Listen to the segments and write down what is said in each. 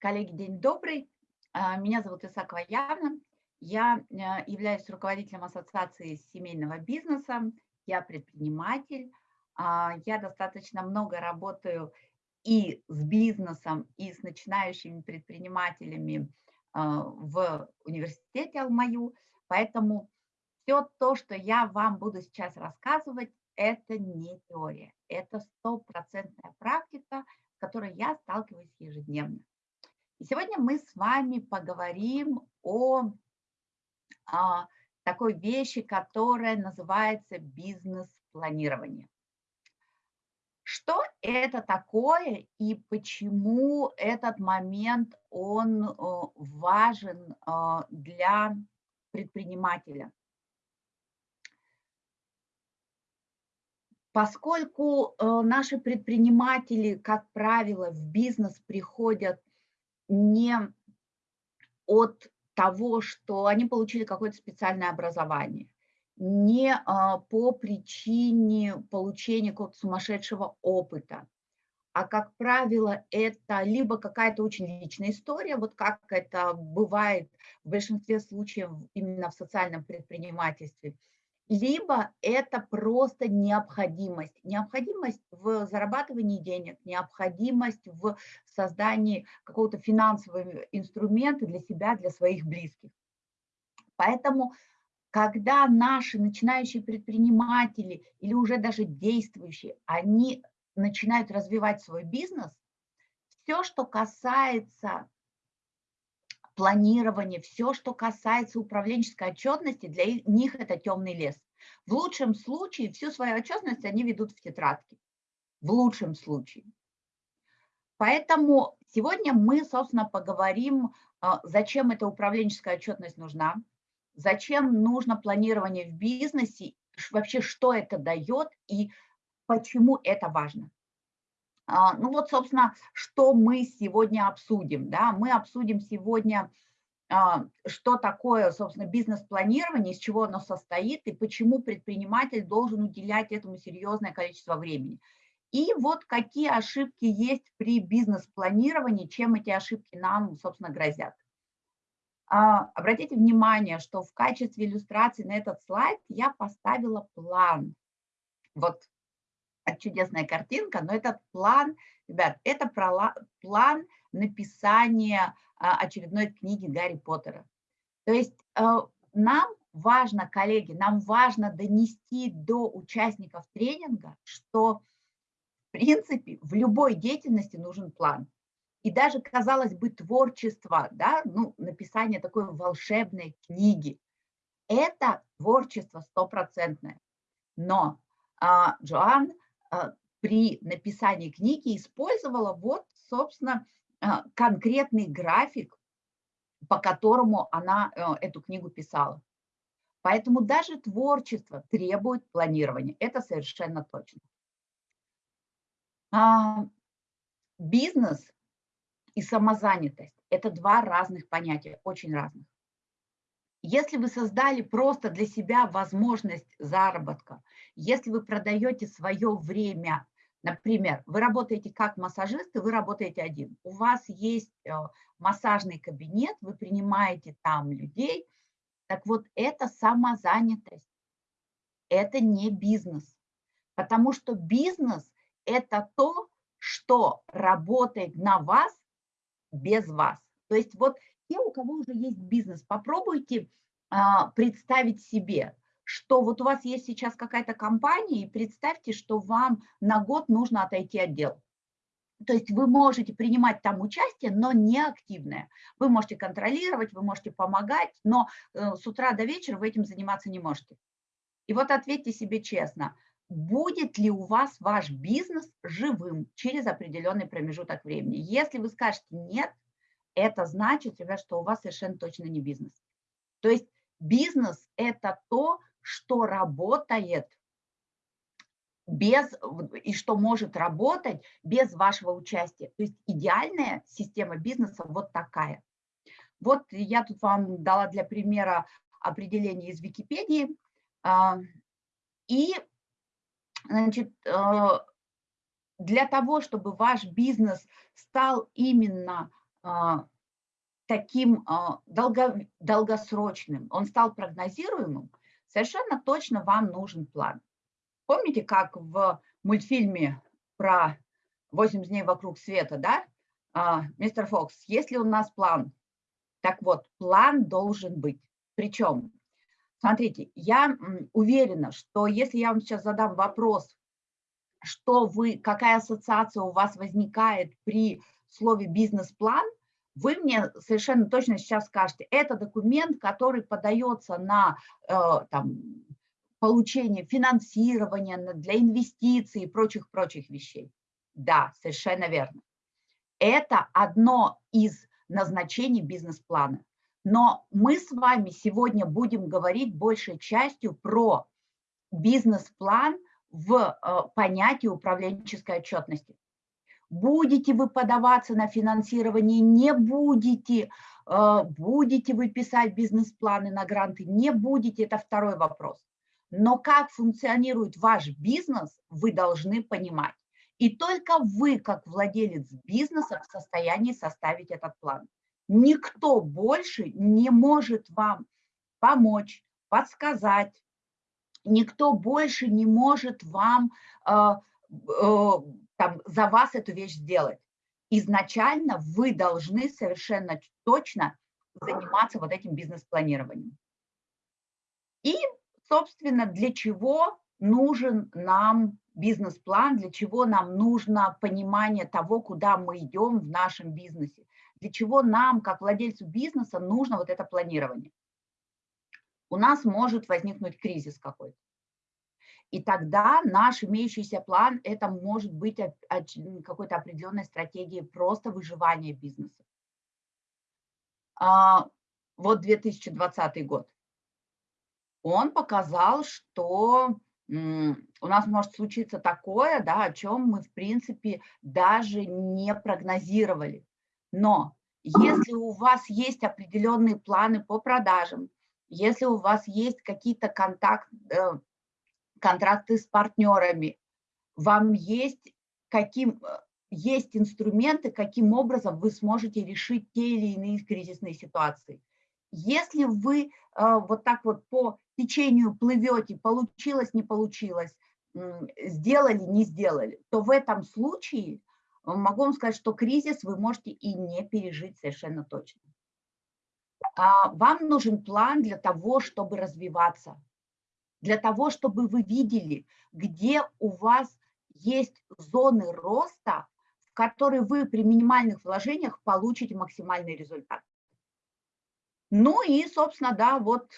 Коллеги, день добрый. А, меня зовут Исакова Яна. Я э, являюсь руководителем Ассоциации семейного бизнеса. Я предприниматель. А, я достаточно много работаю и с бизнесом, и с начинающими предпринимателями а, в университете Алмаю. Поэтому все то, что я вам буду сейчас рассказывать, это не теория. Это стопроцентная практика, с которой я сталкиваюсь ежедневно. И сегодня мы с вами поговорим о, о а, такой вещи, которая называется бизнес-планирование. Что это такое и почему этот момент он э, важен э, для предпринимателя? Поскольку э, наши предприниматели, как правило, в бизнес приходят не от того, что они получили какое-то специальное образование, не а, по причине получения какого-то сумасшедшего опыта, а, как правило, это либо какая-то очень личная история, вот как это бывает в большинстве случаев именно в социальном предпринимательстве – либо это просто необходимость. Необходимость в зарабатывании денег, необходимость в создании какого-то финансового инструмента для себя, для своих близких. Поэтому, когда наши начинающие предприниматели или уже даже действующие, они начинают развивать свой бизнес, все, что касается планирование, все, что касается управленческой отчетности, для них это темный лес. В лучшем случае всю свою отчетность они ведут в тетрадке. В лучшем случае. Поэтому сегодня мы, собственно, поговорим, а, зачем эта управленческая отчетность нужна, зачем нужно планирование в бизнесе, вообще что это дает и почему это важно. А, ну вот, собственно, что мы сегодня обсудим. Да? Мы обсудим сегодня, а, что такое, собственно, бизнес-планирование, из чего оно состоит и почему предприниматель должен уделять этому серьезное количество времени. И вот какие ошибки есть при бизнес-планировании, чем эти ошибки нам, собственно, грозят. А, обратите внимание, что в качестве иллюстрации на этот слайд я поставила план. Вот чудесная картинка, но этот план, ребят, это план написания а, очередной книги Гарри Поттера. То есть э, нам важно, коллеги, нам важно донести до участников тренинга, что в принципе в любой деятельности нужен план. И даже, казалось бы, творчество, да, ну, написание такой волшебной книги, это творчество стопроцентное. Но а, Джоан при написании книги использовала вот, собственно, а, конкретный график, по которому она э, эту книгу писала. Поэтому даже творчество требует планирования. Это совершенно точно. А, бизнес и самозанятость – это два разных понятия, очень разных. Если вы создали просто для себя возможность заработка, если вы продаете свое время, например, вы работаете как массажист, и вы работаете один, у вас есть э, массажный кабинет, вы принимаете там людей, так вот это самозанятость, это не бизнес, потому что бизнес – это то, что работает на вас без вас. То есть вот те, у кого уже есть бизнес, попробуйте а, представить себе, что вот у вас есть сейчас какая-то компания, и представьте, что вам на год нужно отойти отдел. То есть вы можете принимать там участие, но не активное. Вы можете контролировать, вы можете помогать, но э, с утра до вечера вы этим заниматься не можете. И вот ответьте себе честно, будет ли у вас ваш бизнес живым через определенный промежуток времени. Если вы скажете нет, это значит, ребят, что у вас совершенно точно не бизнес. То есть бизнес – это то, что работает без, и что может работать без вашего участия. То есть идеальная система бизнеса вот такая. Вот я тут вам дала для примера определение из Википедии. А, и значит, э, для того, чтобы ваш бизнес стал именно таким а, долго, долгосрочным, он стал прогнозируемым, совершенно точно вам нужен план. Помните, как в мультфильме про 80 дней вокруг света, да, а, мистер Фокс, если у нас план, так вот, план должен быть. Причем, смотрите, я уверена, что если я вам сейчас задам вопрос, что вы, какая ассоциация у вас возникает при слове бизнес-план, вы мне совершенно точно сейчас скажете, это документ, который подается на э, там, получение финансирования, для инвестиций и прочих-прочих вещей. Да, совершенно верно. Это одно из назначений бизнес-плана. Но мы с вами сегодня будем говорить большей частью про бизнес-план в э, понятии управленческой отчетности. Будете вы подаваться на финансирование, не будете, э, будете вы писать бизнес-планы на гранты, не будете, это второй вопрос. Но как функционирует ваш бизнес, вы должны понимать. И только вы, как владелец бизнеса, в состоянии составить этот план. Никто больше не может вам помочь, подсказать. Никто больше не может вам э, э, там, за вас эту вещь сделать. Изначально вы должны совершенно точно заниматься вот этим бизнес-планированием. И собственно, для чего нужен нам бизнес-план, для чего нам нужно понимание того, куда мы идем в нашем бизнесе, для чего нам, как владельцу бизнеса, нужно вот это планирование. У нас может возникнуть кризис какой-то. И тогда наш имеющийся план, это может быть какой-то определенной стратегией просто выживания бизнеса. А, вот 2020 год он показал, что у нас может случиться такое, да, о чем мы, в принципе, даже не прогнозировали. Но если у вас есть определенные планы по продажам, если у вас есть какие-то контакт, э, контракты с партнерами, вам есть, каким, э, есть инструменты, каким образом вы сможете решить те или иные кризисные ситуации. Если вы э, вот так вот по течению плывете, получилось, не получилось, сделали, не сделали, то в этом случае э, могу вам сказать, что кризис вы можете и не пережить совершенно точно. А вам нужен план для того, чтобы развиваться, для того, чтобы вы видели, где у вас есть зоны роста, в которые вы при минимальных вложениях получите максимальный результат. Ну и, собственно, да, вот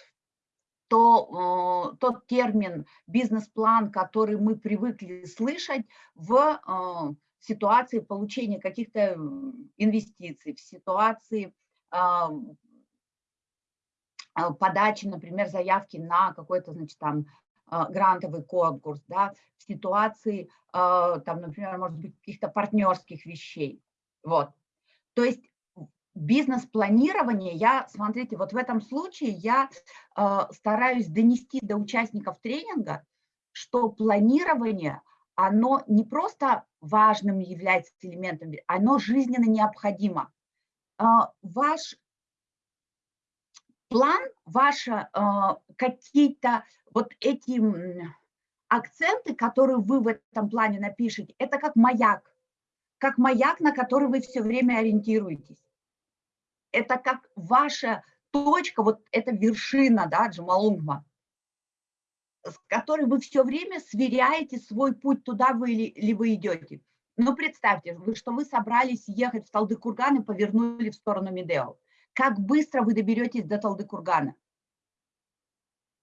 то, э, тот термин бизнес-план, который мы привыкли слышать в э, ситуации получения каких-то инвестиций, в ситуации э, подачи, например, заявки на какой-то, значит, там, грантовый конкурс, да, в ситуации, там, например, может быть, каких-то партнерских вещей. Вот. То есть бизнес-планирование, я, смотрите, вот в этом случае я стараюсь донести до участников тренинга, что планирование, оно не просто важным является элементом, оно жизненно необходимо. Ваш план, ваши э, какие-то вот эти акценты, которые вы в этом плане напишете, это как маяк, как маяк, на который вы все время ориентируетесь это как ваша точка, вот эта вершина, да, Джамалунгма, с которой вы все время сверяете свой путь, туда вы ли, ли вы идете. Ну, представьте, что вы собрались ехать в Талдыкурган и повернули в сторону Медео. Как быстро вы доберетесь до Талдыкургана?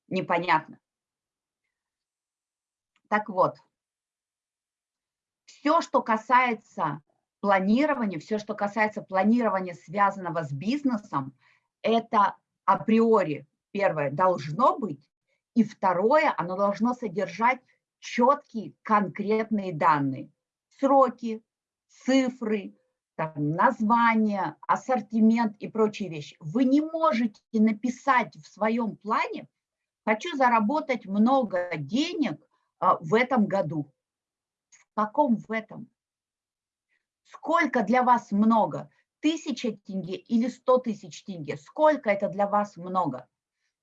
Непонятно. Так вот, все, что касается планирование, все, что касается планирования, связанного с бизнесом, это априори, первое, должно быть, и второе, оно должно содержать четкие конкретные данные, сроки, цифры, там, название, ассортимент и прочие вещи. Вы не можете написать в своем плане, хочу заработать много денег а, в этом году. В каком в этом? Сколько для вас много? 1000 тенге или 100 тысяч тенге? Сколько это для вас много?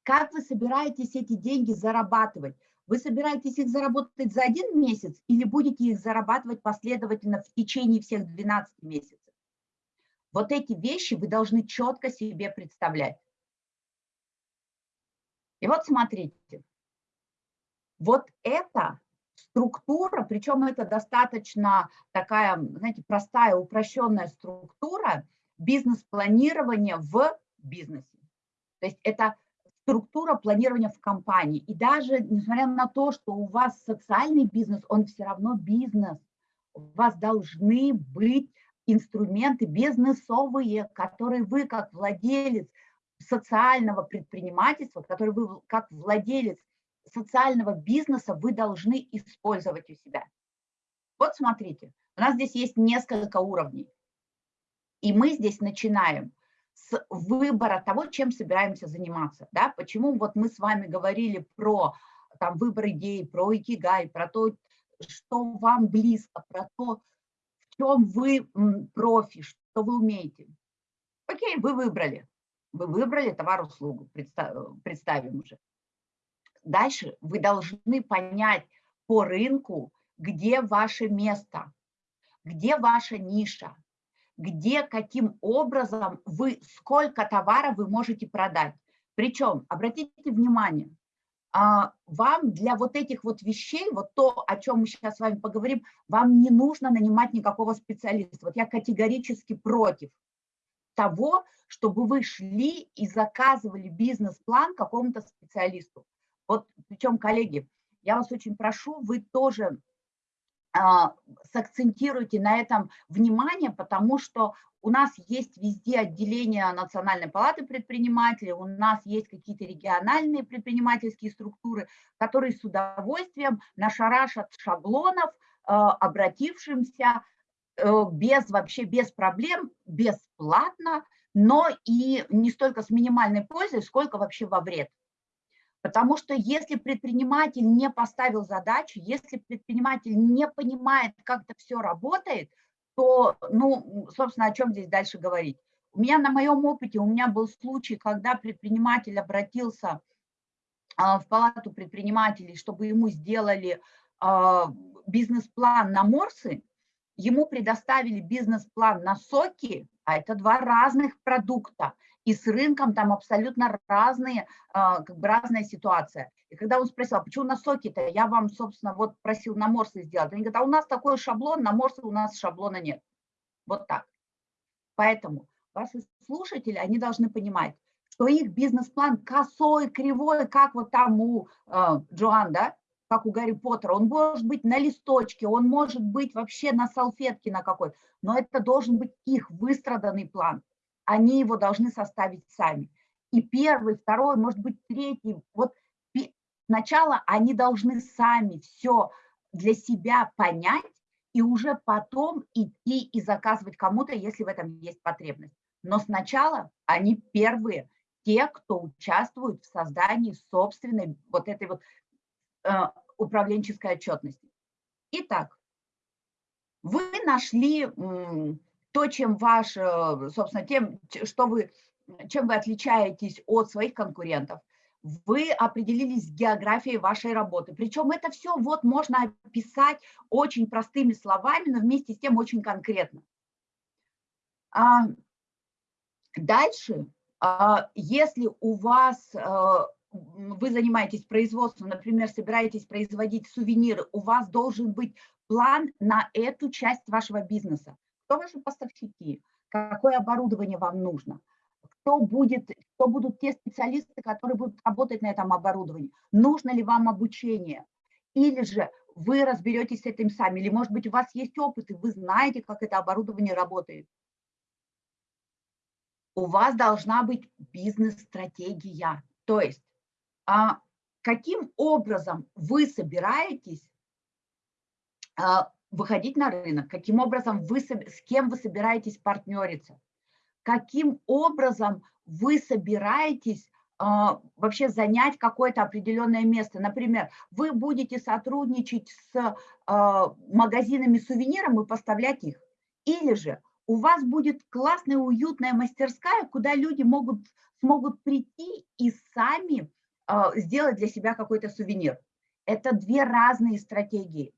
Как вы собираетесь эти деньги зарабатывать? Вы собираетесь их заработать за один месяц или будете их зарабатывать последовательно в течение всех 12 месяцев? Вот эти вещи вы должны четко себе представлять. И вот смотрите, вот эта структура, причем это достаточно такая, знаете, простая, упрощенная структура бизнес-планирования в бизнесе. То есть это структура планирования в компании. И даже несмотря на то, что у вас социальный бизнес, он все равно бизнес. У вас должны быть инструменты бизнесовые, которые вы как владелец социального предпринимательства, который вы как владелец социального бизнеса вы должны использовать у себя. Вот смотрите, у нас здесь есть несколько уровней. И мы здесь начинаем с выбора того, чем собираемся заниматься. Да? Почему вот мы с вами говорили про там, выбор идей, про икигай, про то, что вам близко, про то, чем вы профи, что вы умеете. Окей, вы выбрали. Вы выбрали товар-услугу, представим уже. Дальше вы должны понять по рынку, где ваше место, где ваша ниша, где, каким образом вы, сколько товара вы можете продать. Причем, обратите внимание, вам для вот этих вот вещей, вот то, о чем мы сейчас с вами поговорим, вам не нужно нанимать никакого специалиста. Вот я категорически против того, чтобы вы шли и заказывали бизнес-план какому-то специалисту. Вот, причем, коллеги, я вас очень прошу, вы тоже а, сакцентируйте на этом внимание, потому что у нас есть везде отделение Национальной палаты предпринимателей, у нас есть какие-то региональные предпринимательские структуры, которые с удовольствием нашарашат шаблонов а, обратившимся э, без вообще без проблем, бесплатно, но и не столько с минимальной пользой, сколько вообще во вред. Потому что если предприниматель не поставил задачу, если предприниматель не понимает, как это все работает, то, ну, собственно, о чем здесь дальше говорить? У меня на моем опыте, у меня был случай, когда предприниматель обратился а, в палату предпринимателей, чтобы ему сделали а, бизнес-план на морсы, ему предоставили бизнес-план на соки, а это два разных продукта и с рынком там абсолютно разные, а, как бы разная ситуация. И когда он спросил, а почему на соки-то, я вам, собственно, вот просил на морсы сделать. Они говорят, а у нас такой шаблон, на морсы у нас шаблона нет. Вот так. Поэтому ваши слушатели, они должны понимать, что их бизнес-план косой, кривой, как вот там у э, Джоан, да, как у Гарри Поттера, он может быть на листочке, он может быть вообще на салфетке на какой-то, но это должен быть их выстраданный план они его должны составить сами. И первый, второй, может быть, третий. Вот сначала они должны сами все для себя понять и уже потом идти и заказывать кому-то, если в этом есть потребность. Но сначала они первые, те, кто участвует в создании собственной вот этой вот э, управленческой отчетности. Итак, вы нашли то, чем ваш, э, собственно, тем, что вы, чем вы отличаетесь от своих конкурентов, вы определились с географией вашей работы. Причем это все вот можно описать очень простыми словами, но вместе с тем очень конкретно. А дальше, а, если у вас, э, вы занимаетесь производством, например, собираетесь производить сувениры, у вас должен быть план на эту часть вашего бизнеса кто ваши поставщики, какое оборудование вам нужно, кто, будет, кто будут те специалисты, которые будут работать на этом оборудовании, нужно ли вам обучение, или же вы разберетесь с этим сами, или, может быть, у вас есть опыт, и вы знаете, как это оборудование работает. У вас должна быть бизнес-стратегия, то есть а, каким образом вы собираетесь а, выходить на рынок, каким образом вы, с кем вы собираетесь партнериться, каким образом вы собираетесь а, вообще занять какое-то определенное место. Например, вы будете сотрудничать с а, магазинами сувениров и поставлять их. Или же у вас будет классная, уютная мастерская, куда люди могут, смогут прийти и сами э, сделать для себя какой-то сувенир. Это две разные стратегии.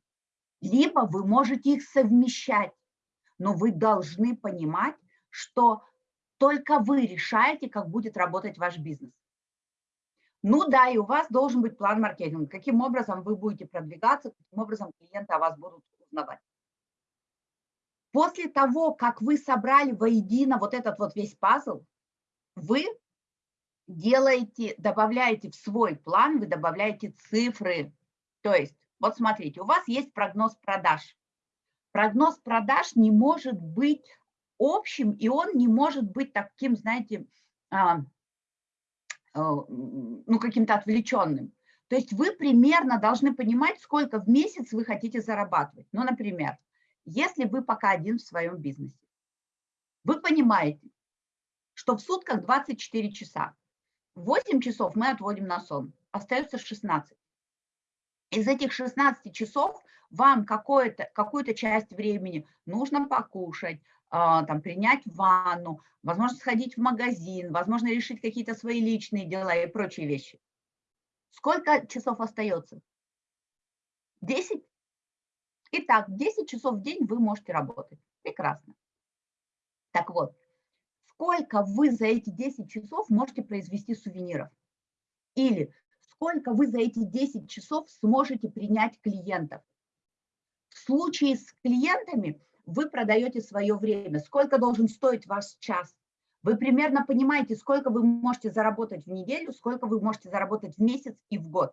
Либо вы можете их совмещать, но вы должны понимать, что только вы решаете, как будет работать ваш бизнес. Ну да, и у вас должен быть план маркетинга, каким образом вы будете продвигаться, каким образом клиенты о вас будут узнавать. После того, как вы собрали воедино вот этот вот весь пазл, вы делаете, добавляете в свой план, вы добавляете цифры. То есть, вот смотрите, у вас есть прогноз продаж. Прогноз продаж не может быть общим, и он не может быть таким, знаете, а, а, ну, каким-то отвлеченным. То есть вы примерно должны понимать, сколько в месяц вы хотите зарабатывать. Ну, например, если вы пока один в своем бизнесе, вы понимаете, что в сутках 24 часа. 8 часов мы отводим на сон, остается 16. Из этих 16 часов вам какую-то часть времени нужно покушать, а, там, принять ванну, возможно, сходить в магазин, возможно, решить какие-то свои личные дела и прочие вещи. Сколько часов остается? 10? Итак, 10 часов в день вы можете работать. Прекрасно. Так вот, сколько вы за эти 10 часов можете произвести сувениров? Или сколько вы за эти 10 часов сможете принять клиентов? В случае с клиентами вы продаете свое время. Сколько должен стоить ваш час? Вы примерно понимаете, сколько вы можете заработать в неделю, сколько вы можете заработать в месяц и в год.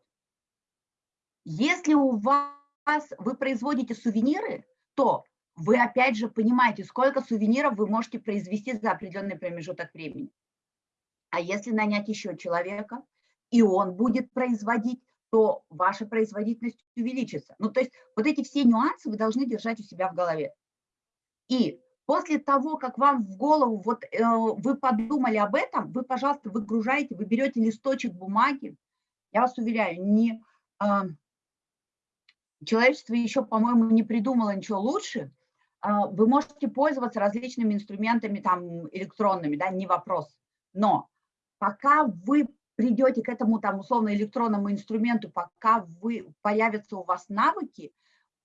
Если у вас вы производите сувениры, то вы опять же понимаете, сколько сувениров вы можете произвести за определенный промежуток времени. А если нанять еще человека, и он будет производить, то ваша производительность увеличится. Ну, то есть вот эти все нюансы вы должны держать у себя в голове. И после того, как вам в голову, вот э, вы подумали об этом, вы, пожалуйста, выгружаете, вы берете листочек бумаги, я вас уверяю, не, э, человечество еще, по-моему, не придумало ничего лучше, э, вы можете пользоваться различными инструментами там электронными, да, не вопрос. Но пока вы придете к этому там условно электронному инструменту, пока вы, появятся у вас навыки,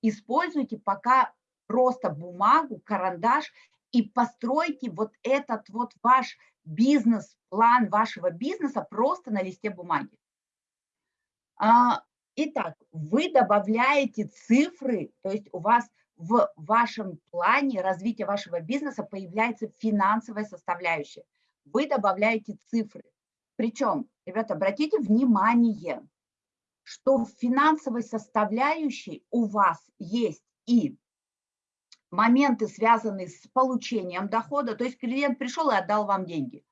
используйте пока просто бумагу, карандаш и постройте вот этот вот ваш бизнес, план вашего бизнеса просто на листе бумаги. А, итак, вы добавляете цифры, то есть у вас в вашем плане развития вашего бизнеса появляется финансовая составляющая. Вы добавляете цифры. Причем, ребята, обратите внимание, что в финансовой составляющей у вас есть и моменты, связанные с получением дохода, то есть клиент пришел и отдал вам деньги.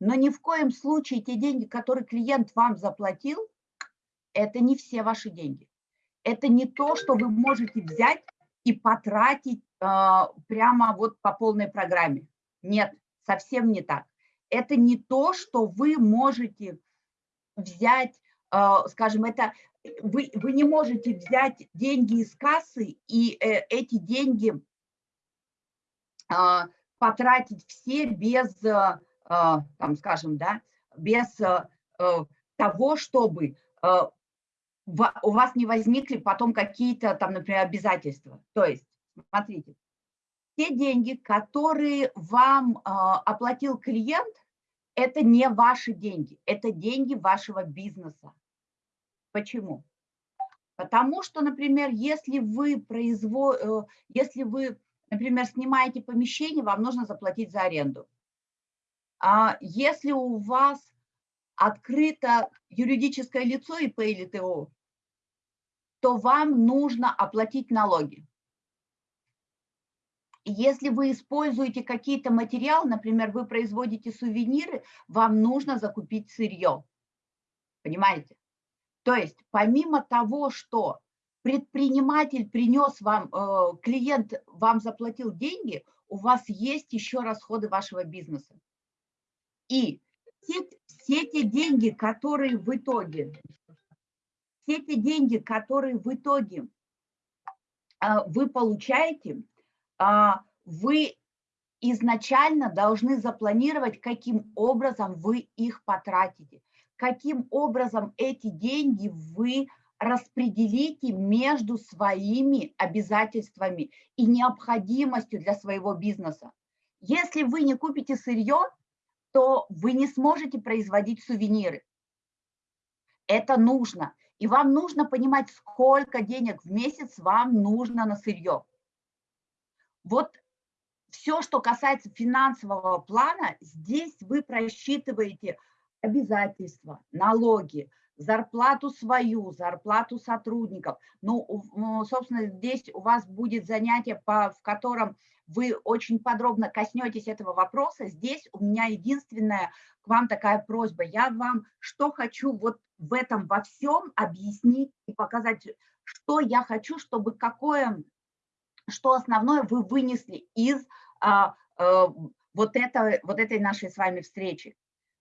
Но ни в коем случае те деньги, которые клиент вам заплатил, это не все ваши деньги. Это не то, что вы можете взять и потратить э, прямо вот по полной программе. Нет, совсем не так. Это не то, что вы можете взять, э, скажем, это вы, вы не можете взять деньги из кассы и э, эти деньги а, потратить все без, а, а, там, скажем, да, без того, чтобы у вас не возникли потом какие-то там, например, обязательства. То есть, смотрите, те деньги, которые вам оплатил клиент, это не ваши деньги, это деньги вашего бизнеса. Почему? Потому что, например, если вы, производ... Э, если вы например, снимаете помещение, вам нужно заплатить за аренду. А если у вас открыто юридическое лицо ИП или ТО, то вам нужно оплатить налоги. Если вы используете какие-то материалы, например, вы производите сувениры, вам нужно закупить сырье. Понимаете? То есть помимо того, что предприниматель принес вам, э, клиент вам заплатил деньги, у вас есть еще расходы вашего бизнеса. И все, все те деньги, которые в итоге, все те деньги, которые в итоге э, вы получаете, вы изначально должны запланировать, каким образом вы их потратите, каким образом эти деньги вы распределите между своими обязательствами и необходимостью для своего бизнеса. Если вы не купите сырье, то вы не сможете производить сувениры. Это нужно. И вам нужно понимать, сколько денег в месяц вам нужно на сырье. Вот все, что касается финансового плана, здесь вы просчитываете обязательства, налоги, зарплату свою, зарплату сотрудников. Ну, собственно, здесь у вас будет занятие, по, в котором вы очень подробно коснетесь этого вопроса. Здесь у меня единственная к вам такая просьба. Я вам что хочу вот в этом во всем объяснить и показать, что я хочу, чтобы какое, что основное вы вынесли из а, а, вот, это, вот этой нашей с вами встречи.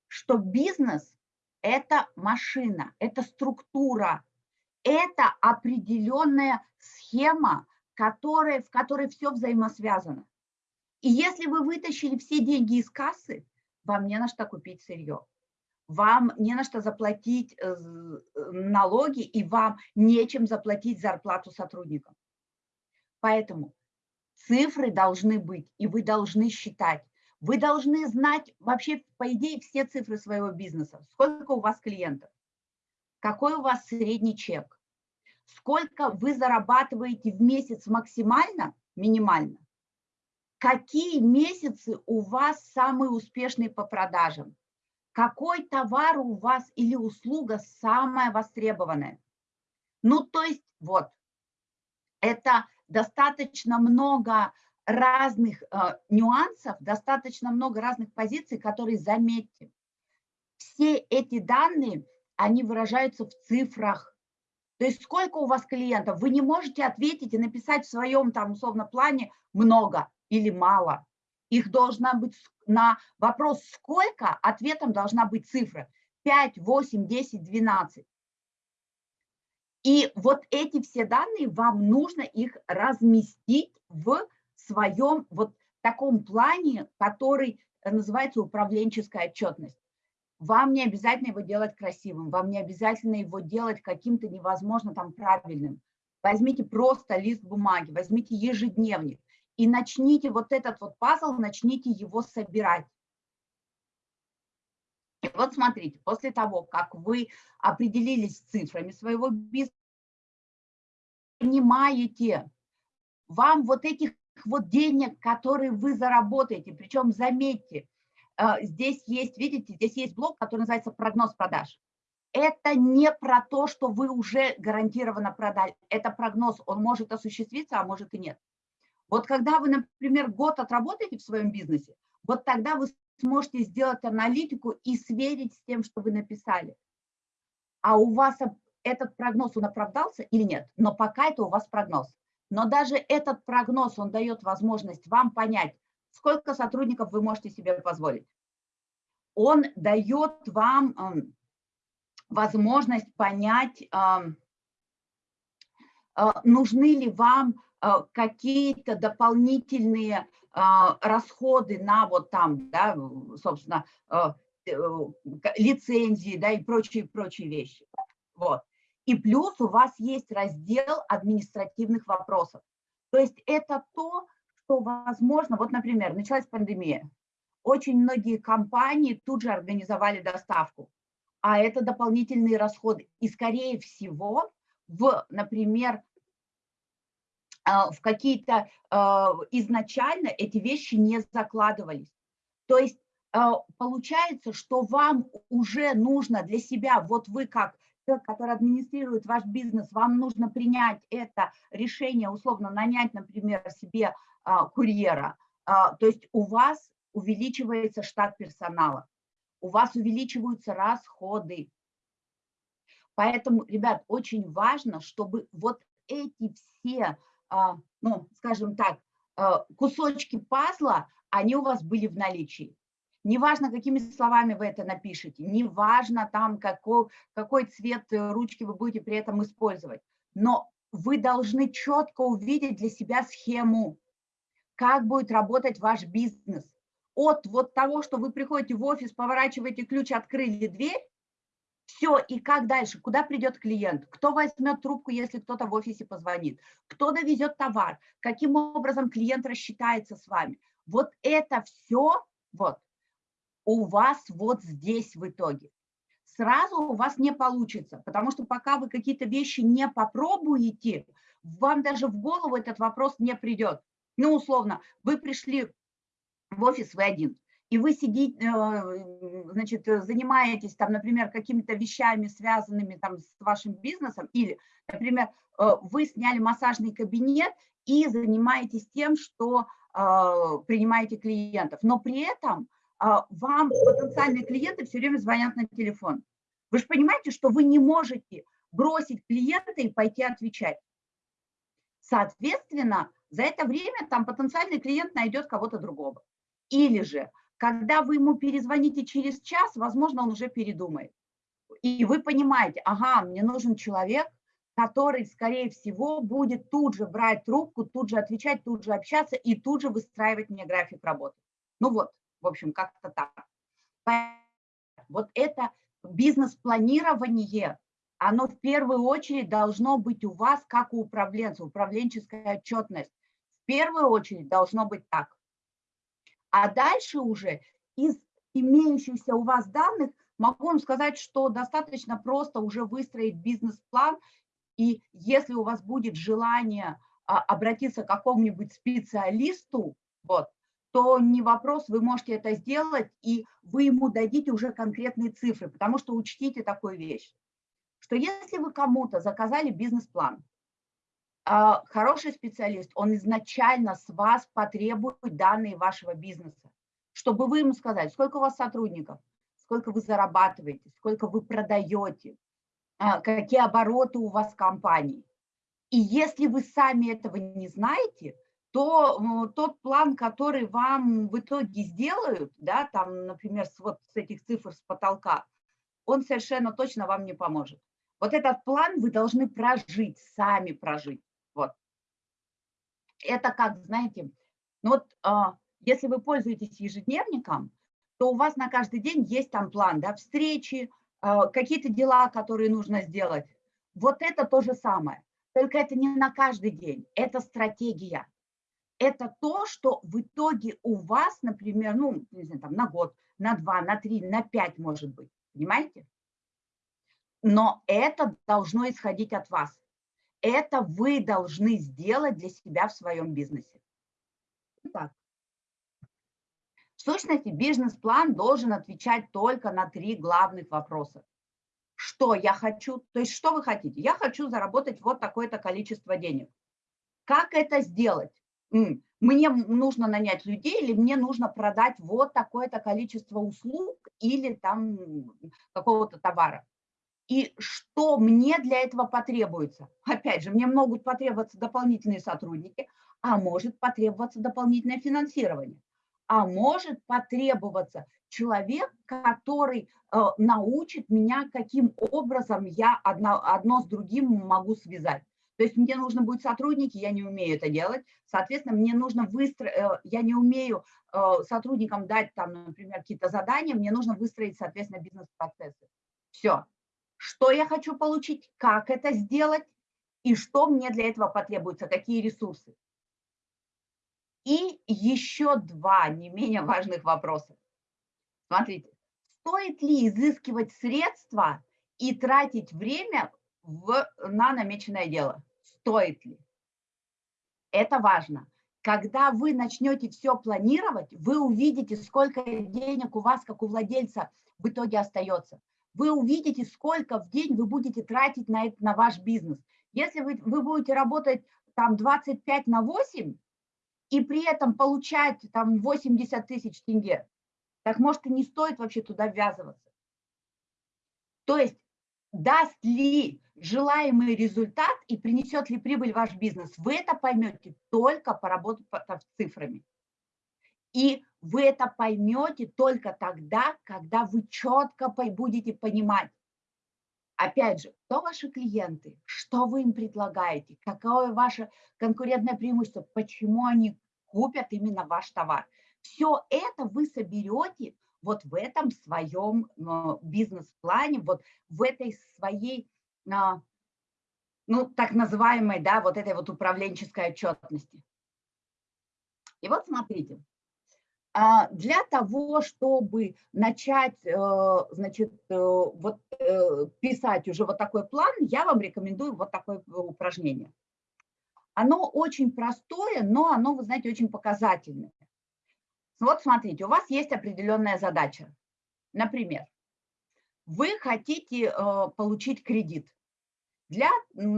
Что бизнес – это машина, это структура, это определенная схема, которая, в которой все взаимосвязано. И если вы вытащили все деньги из кассы, вам не на что купить сырье, вам не на что заплатить э, налоги и вам нечем заплатить зарплату сотрудникам. Поэтому цифры должны быть, и вы должны считать. Вы должны знать вообще, по идее, все цифры своего бизнеса. Сколько у вас клиентов, какой у вас средний чек, сколько вы зарабатываете в месяц максимально, минимально, какие месяцы у вас самые успешные по продажам, какой товар у вас или услуга самая востребованная. Ну, то есть, вот, это достаточно много разных э, нюансов, достаточно много разных позиций, которые, заметьте, все эти данные, они выражаются в цифрах, то есть сколько у вас клиентов, вы не можете ответить и написать в своем там условно плане много или мало. Их должна быть на вопрос сколько, ответом должна быть цифра 5, 8, 10, 12. И вот эти все данные, вам нужно их разместить в своем вот таком плане, который называется управленческая отчетность. Вам не обязательно его делать красивым, вам не обязательно его делать каким-то невозможно там правильным. Возьмите просто лист бумаги, возьмите ежедневник и начните вот этот вот пазл, начните его собирать. Вот смотрите, после того, как вы определились с цифрами своего бизнеса, понимаете, вам вот этих вот денег, которые вы заработаете, причем заметьте, а, здесь есть, видите, здесь есть блок, который называется прогноз продаж. Это не про то, что вы уже гарантированно продали. Это прогноз, он может осуществиться, а может и нет. Вот когда вы, например, год отработаете в своем бизнесе, вот тогда вы сможете сделать аналитику и сверить с тем, что вы написали. А у вас этот прогноз, он оправдался или нет? Но пока это у вас прогноз. Но даже этот прогноз, он дает возможность вам понять, сколько сотрудников вы можете себе позволить. Он дает вам э, возможность понять, э, э, нужны ли вам какие-то дополнительные э, расходы на вот там, да, собственно, э, э, лицензии, да, и прочие, прочие вещи. Вот. И плюс у вас есть раздел административных вопросов. То есть это то, что возможно, вот, например, началась пандемия, очень многие компании тут же организовали доставку, а это дополнительные расходы. И, скорее всего, в, например, а, в какие-то а, изначально эти вещи не закладывались. То есть а, получается, что вам уже нужно для себя, вот вы как человек, который администрирует ваш бизнес, вам нужно принять это решение, условно нанять, например, себе а, курьера, а, то есть у вас увеличивается штат персонала, у вас увеличиваются расходы. Поэтому, ребят, очень важно, чтобы вот эти все, а, ну, скажем так, а, кусочки пазла, они у вас были в наличии. Неважно, какими словами вы это напишете, неважно там, какой, какой цвет э, ручки вы будете при этом использовать, но вы должны четко увидеть для себя схему, как будет работать ваш бизнес. От вот того, что вы приходите в офис, поворачиваете ключ, открыли дверь, все, и как дальше? Куда придет клиент? Кто возьмет трубку, если кто-то в офисе позвонит? Кто довезет товар? Каким образом клиент рассчитается с вами? Вот это все вот у вас вот здесь в итоге. Сразу у вас не получится, потому что пока вы какие-то вещи не попробуете, вам даже в голову этот вопрос не придет. Ну, условно, вы пришли в офис, вы один, и вы сидите, э, значит, занимаетесь там, например, какими-то вещами, связанными там с вашим бизнесом, или, например, э, вы сняли массажный кабинет и занимаетесь тем, что э, принимаете клиентов, но при этом вам потенциальные клиенты все время звонят на телефон. Вы же понимаете, что вы не можете бросить клиента и пойти отвечать. Соответственно, за это время там потенциальный клиент найдет кого-то другого. Или же когда вы ему перезвоните через час, возможно, он уже передумает. И вы понимаете, ага, мне нужен человек, который, скорее всего, будет тут же брать трубку, тут же отвечать, тут же общаться и тут же выстраивать мне график работы. Ну вот, в общем, как-то так. Вот это бизнес-планирование, оно в первую очередь должно быть у вас, как у управленца, управленческая отчетность. В первую очередь должно быть так. А дальше уже из имеющихся у вас данных могу вам сказать, что достаточно просто уже выстроить бизнес-план, и если у вас будет желание а, обратиться к какому-нибудь специалисту, вот, то не вопрос, вы можете это сделать, и вы ему дадите уже конкретные цифры, потому что учтите такую вещь, что если вы кому-то заказали бизнес-план, хороший специалист, он изначально с вас потребует данные вашего бизнеса, чтобы вы ему сказали, сколько у вас сотрудников, сколько вы зарабатываете, сколько вы продаете, а, какие обороты у вас компании. И если вы сами этого не знаете, то тот план, который вам в итоге сделают, да, там, например, с, вот с этих цифр с потолка, он совершенно точно вам не поможет. Вот этот план вы должны прожить, сами прожить. Это как, знаете, ну вот а, если вы пользуетесь ежедневником, то у вас на каждый день есть там план, да, встречи, а, какие-то дела, которые нужно сделать. Вот это то же самое. Только это не на каждый день, это стратегия. Это то, что в итоге у вас, например, ну, не знаю, там, на год, на два, на три, на пять, может быть. Понимаете? Но это должно исходить от вас. Это вы должны сделать для себя в своем бизнесе. Итак, в сущности, бизнес-план должен отвечать только на три главных вопроса. Что я хочу, то есть что вы хотите? Я хочу заработать вот такое-то количество денег. Как это сделать? Мне нужно нанять людей или мне нужно продать вот такое-то количество услуг или там какого-то товара и что мне для этого потребуется. Опять же, мне могут потребоваться дополнительные сотрудники, а может потребоваться дополнительное финансирование, а может потребоваться человек, который э, научит меня, каким образом я одно, одно с другим могу связать. То есть мне нужно будет сотрудники, я не умею это делать, соответственно, мне нужно выстроить, э, я не умею э, сотрудникам дать там, например, какие-то задания, мне нужно выстроить, соответственно, бизнес-процессы. Все, что я хочу получить, как это сделать и что мне для этого потребуется, какие ресурсы. И еще два не менее важных вопроса. Смотрите, стоит ли изыскивать средства и тратить время в, на намеченное дело? Стоит ли? Это важно. Когда вы начнете все планировать, вы увидите, сколько денег у вас, как у владельца, в итоге остается вы увидите, сколько в день вы будете тратить на, это, на ваш бизнес. Если вы, вы будете работать там 25 на 8 и при этом получать там 80 тысяч тенге, так может и не стоит вообще туда ввязываться. То есть даст ли желаемый результат и принесет ли прибыль ваш бизнес, вы это поймете только поработав цифрами. И вы это поймете только тогда, когда вы четко будете понимать, опять же, кто ваши клиенты, что вы им предлагаете, какое ваше конкурентное преимущество, почему они купят именно ваш товар. Все это вы соберете вот в этом своем а, бизнес-плане, вот в этой своей, а, ну, так называемой, да, вот этой вот управленческой отчетности. И вот смотрите, для того, чтобы начать, э, значит, э, вот э, писать уже вот такой план, я вам рекомендую вот такое упражнение. Оно очень простое, но оно, вы знаете, очень показательное. Вот смотрите, у вас есть определенная задача. Например, вы хотите получить кредит для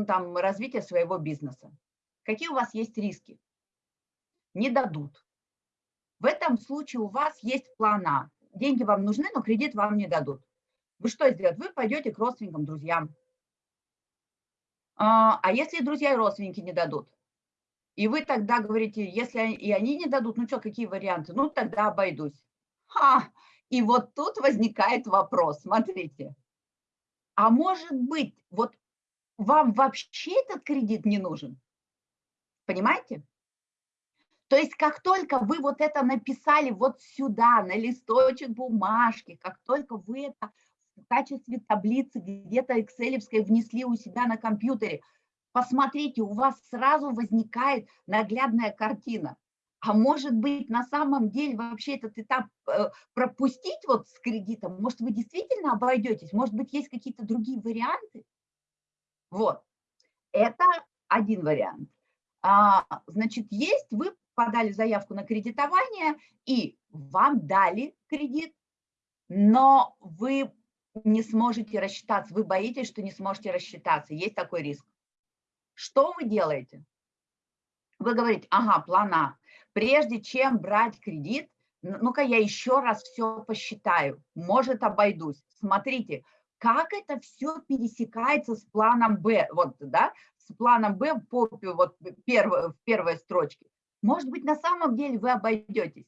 там, развития своего бизнеса. Какие у вас есть риски? Не дадут в этом случае у вас есть план А. Деньги вам нужны, но кредит вам не дадут. Вы что сделаете? Вы пойдете к родственникам, друзьям. А, а если друзья и родственники не дадут? И вы тогда говорите, если и они не дадут, ну что, какие варианты? Ну тогда обойдусь. Ха! И вот тут возникает вопрос, смотрите. А может быть, вот вам вообще этот кредит не нужен? Понимаете? То есть как только вы вот это написали вот сюда, на листочек бумажки, как только вы это в качестве таблицы где-то экселевской внесли у себя на компьютере, посмотрите, у вас сразу возникает наглядная картина. А может быть, на самом деле вообще этот этап э, пропустить вот с кредитом? Может, вы действительно обойдетесь? Может быть, есть какие-то другие варианты? Вот, это один вариант. А, значит, есть, вы подали заявку на кредитование, и вам дали кредит, но вы не сможете рассчитаться, вы боитесь, что не сможете рассчитаться, есть такой риск. Что вы делаете? Вы говорите, ага, плана. Прежде чем брать кредит, ну-ка я еще раз все посчитаю, может обойдусь. Смотрите, как это все пересекается с планом Б, вот, да, с планом Б по, вот, первой, в первой строчке. Может быть, на самом деле вы обойдетесь.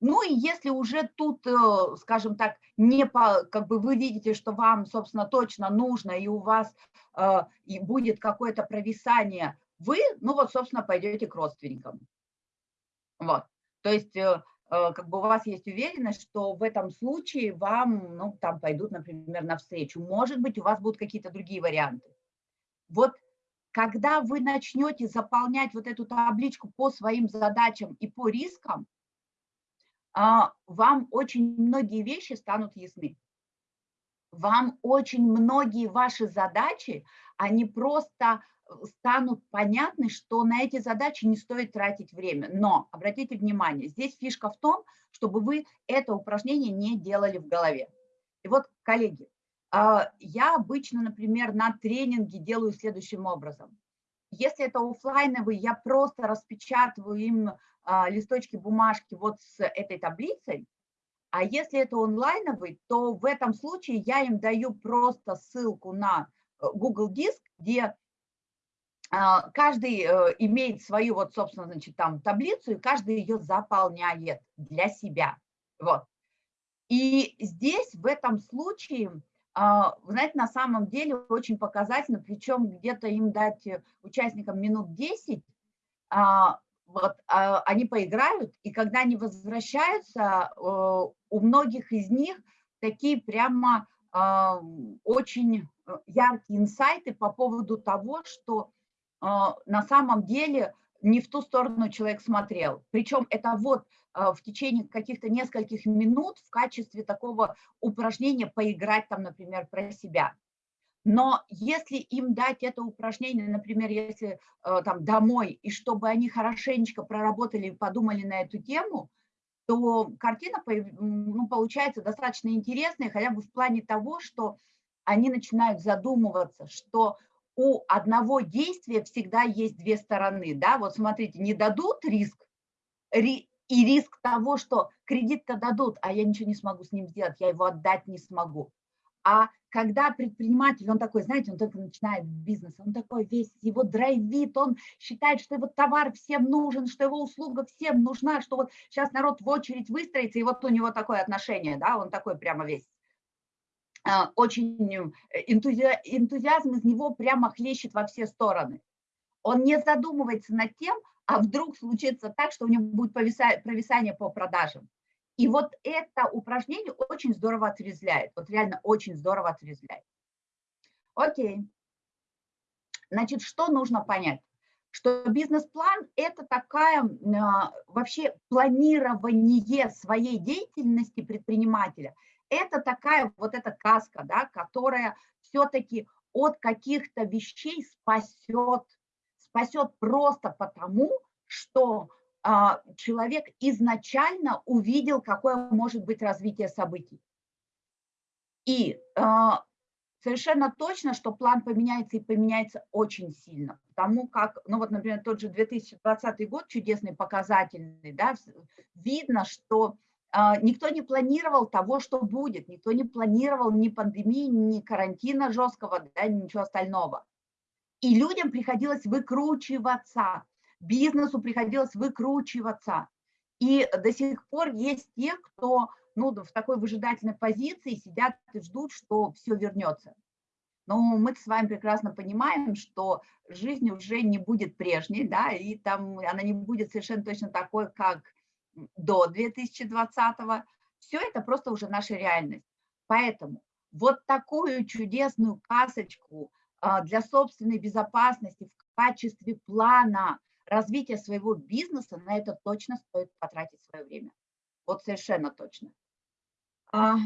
Ну и если уже тут, э, скажем так, не по, как бы вы видите, что вам, собственно, точно нужно, и у вас э, и будет какое-то провисание, вы, ну вот, собственно, пойдете к родственникам. Вот. То есть, э, э, как бы у вас есть уверенность, что в этом случае вам, ну, там пойдут, например, навстречу. Может быть, у вас будут какие-то другие варианты. Вот когда вы начнете заполнять вот эту табличку по своим задачам и по рискам, а, вам очень многие вещи станут ясны. Вам очень многие ваши задачи, они просто э, станут понятны, что на эти задачи не стоит тратить время. Но, обратите внимание, здесь фишка в том, чтобы вы это упражнение не делали в голове. И вот, коллеги, я обычно, например, на тренинге делаю следующим образом. Если это офлайновый, я просто распечатываю им а, листочки бумажки вот с этой таблицей, а если это онлайновый, то в этом случае я им даю просто ссылку на э, Google Диск, где а, каждый э, имеет свою вот, собственно, значит, там таблицу, и каждый ее заполняет для себя. Вот. И здесь в этом случае а, вы знаете, на самом деле очень показательно, причем где-то им дать э, участникам минут 10, а, вот, а, они поиграют, и когда они возвращаются, э, у многих из них такие прямо очень э, яркие инсайты по поводу того, что на самом деле не в ту сторону человек смотрел. Причем это вот а, в течение каких-то нескольких минут в качестве такого упражнения поиграть там, например, про себя. Но если им дать это упражнение, например, если э, там домой, и чтобы они хорошенечко проработали и подумали на эту тему, то картина ну, получается достаточно интересная, хотя бы в плане того, что они начинают задумываться, что у одного действия всегда есть две стороны. Да? Вот смотрите, не дадут риск, и риск того, что кредит-то дадут, а я ничего не смогу с ним сделать, я его отдать не смогу. А когда предприниматель, он такой, знаете, он только начинает бизнес, он такой весь, его драйвит, он считает, что его товар всем нужен, что его услуга всем нужна, что вот сейчас народ в очередь выстроится, и вот у него такое отношение, да, он такой прямо весь. А, очень э, энтузиазм из него прямо хлещет во все стороны. Он не задумывается над тем, а вдруг случится так, что у него будет провисание по продажам. И вот это упражнение очень здорово отрезвляет, вот реально очень здорово отрезвляет. Окей. Значит, что нужно понять? Что бизнес-план – это такая а, вообще планирование своей деятельности предпринимателя. Это такая вот эта каска, да, которая все-таки от каких-то вещей спасет, спасет просто потому, что а, человек изначально увидел, какое может быть развитие событий. И а, совершенно точно, что план поменяется и поменяется очень сильно, потому как, ну вот, например, тот же 2020 год, чудесный, показательный, да, видно, что никто не планировал того, что будет, никто не планировал ни пандемии, ни карантина жесткого, да, ничего остального. И людям приходилось выкручиваться, бизнесу приходилось выкручиваться. И до сих пор есть те, кто ну, в такой выжидательной позиции сидят и ждут, что все вернется. Но мы с вами прекрасно понимаем, что жизнь уже не будет прежней, да, и там она не будет совершенно точно такой, как до 2020 -го. Все это просто уже наша реальность. Поэтому вот такую чудесную касочку а, для собственной безопасности в качестве плана развития своего бизнеса, на это точно стоит потратить свое время. Вот совершенно точно. А,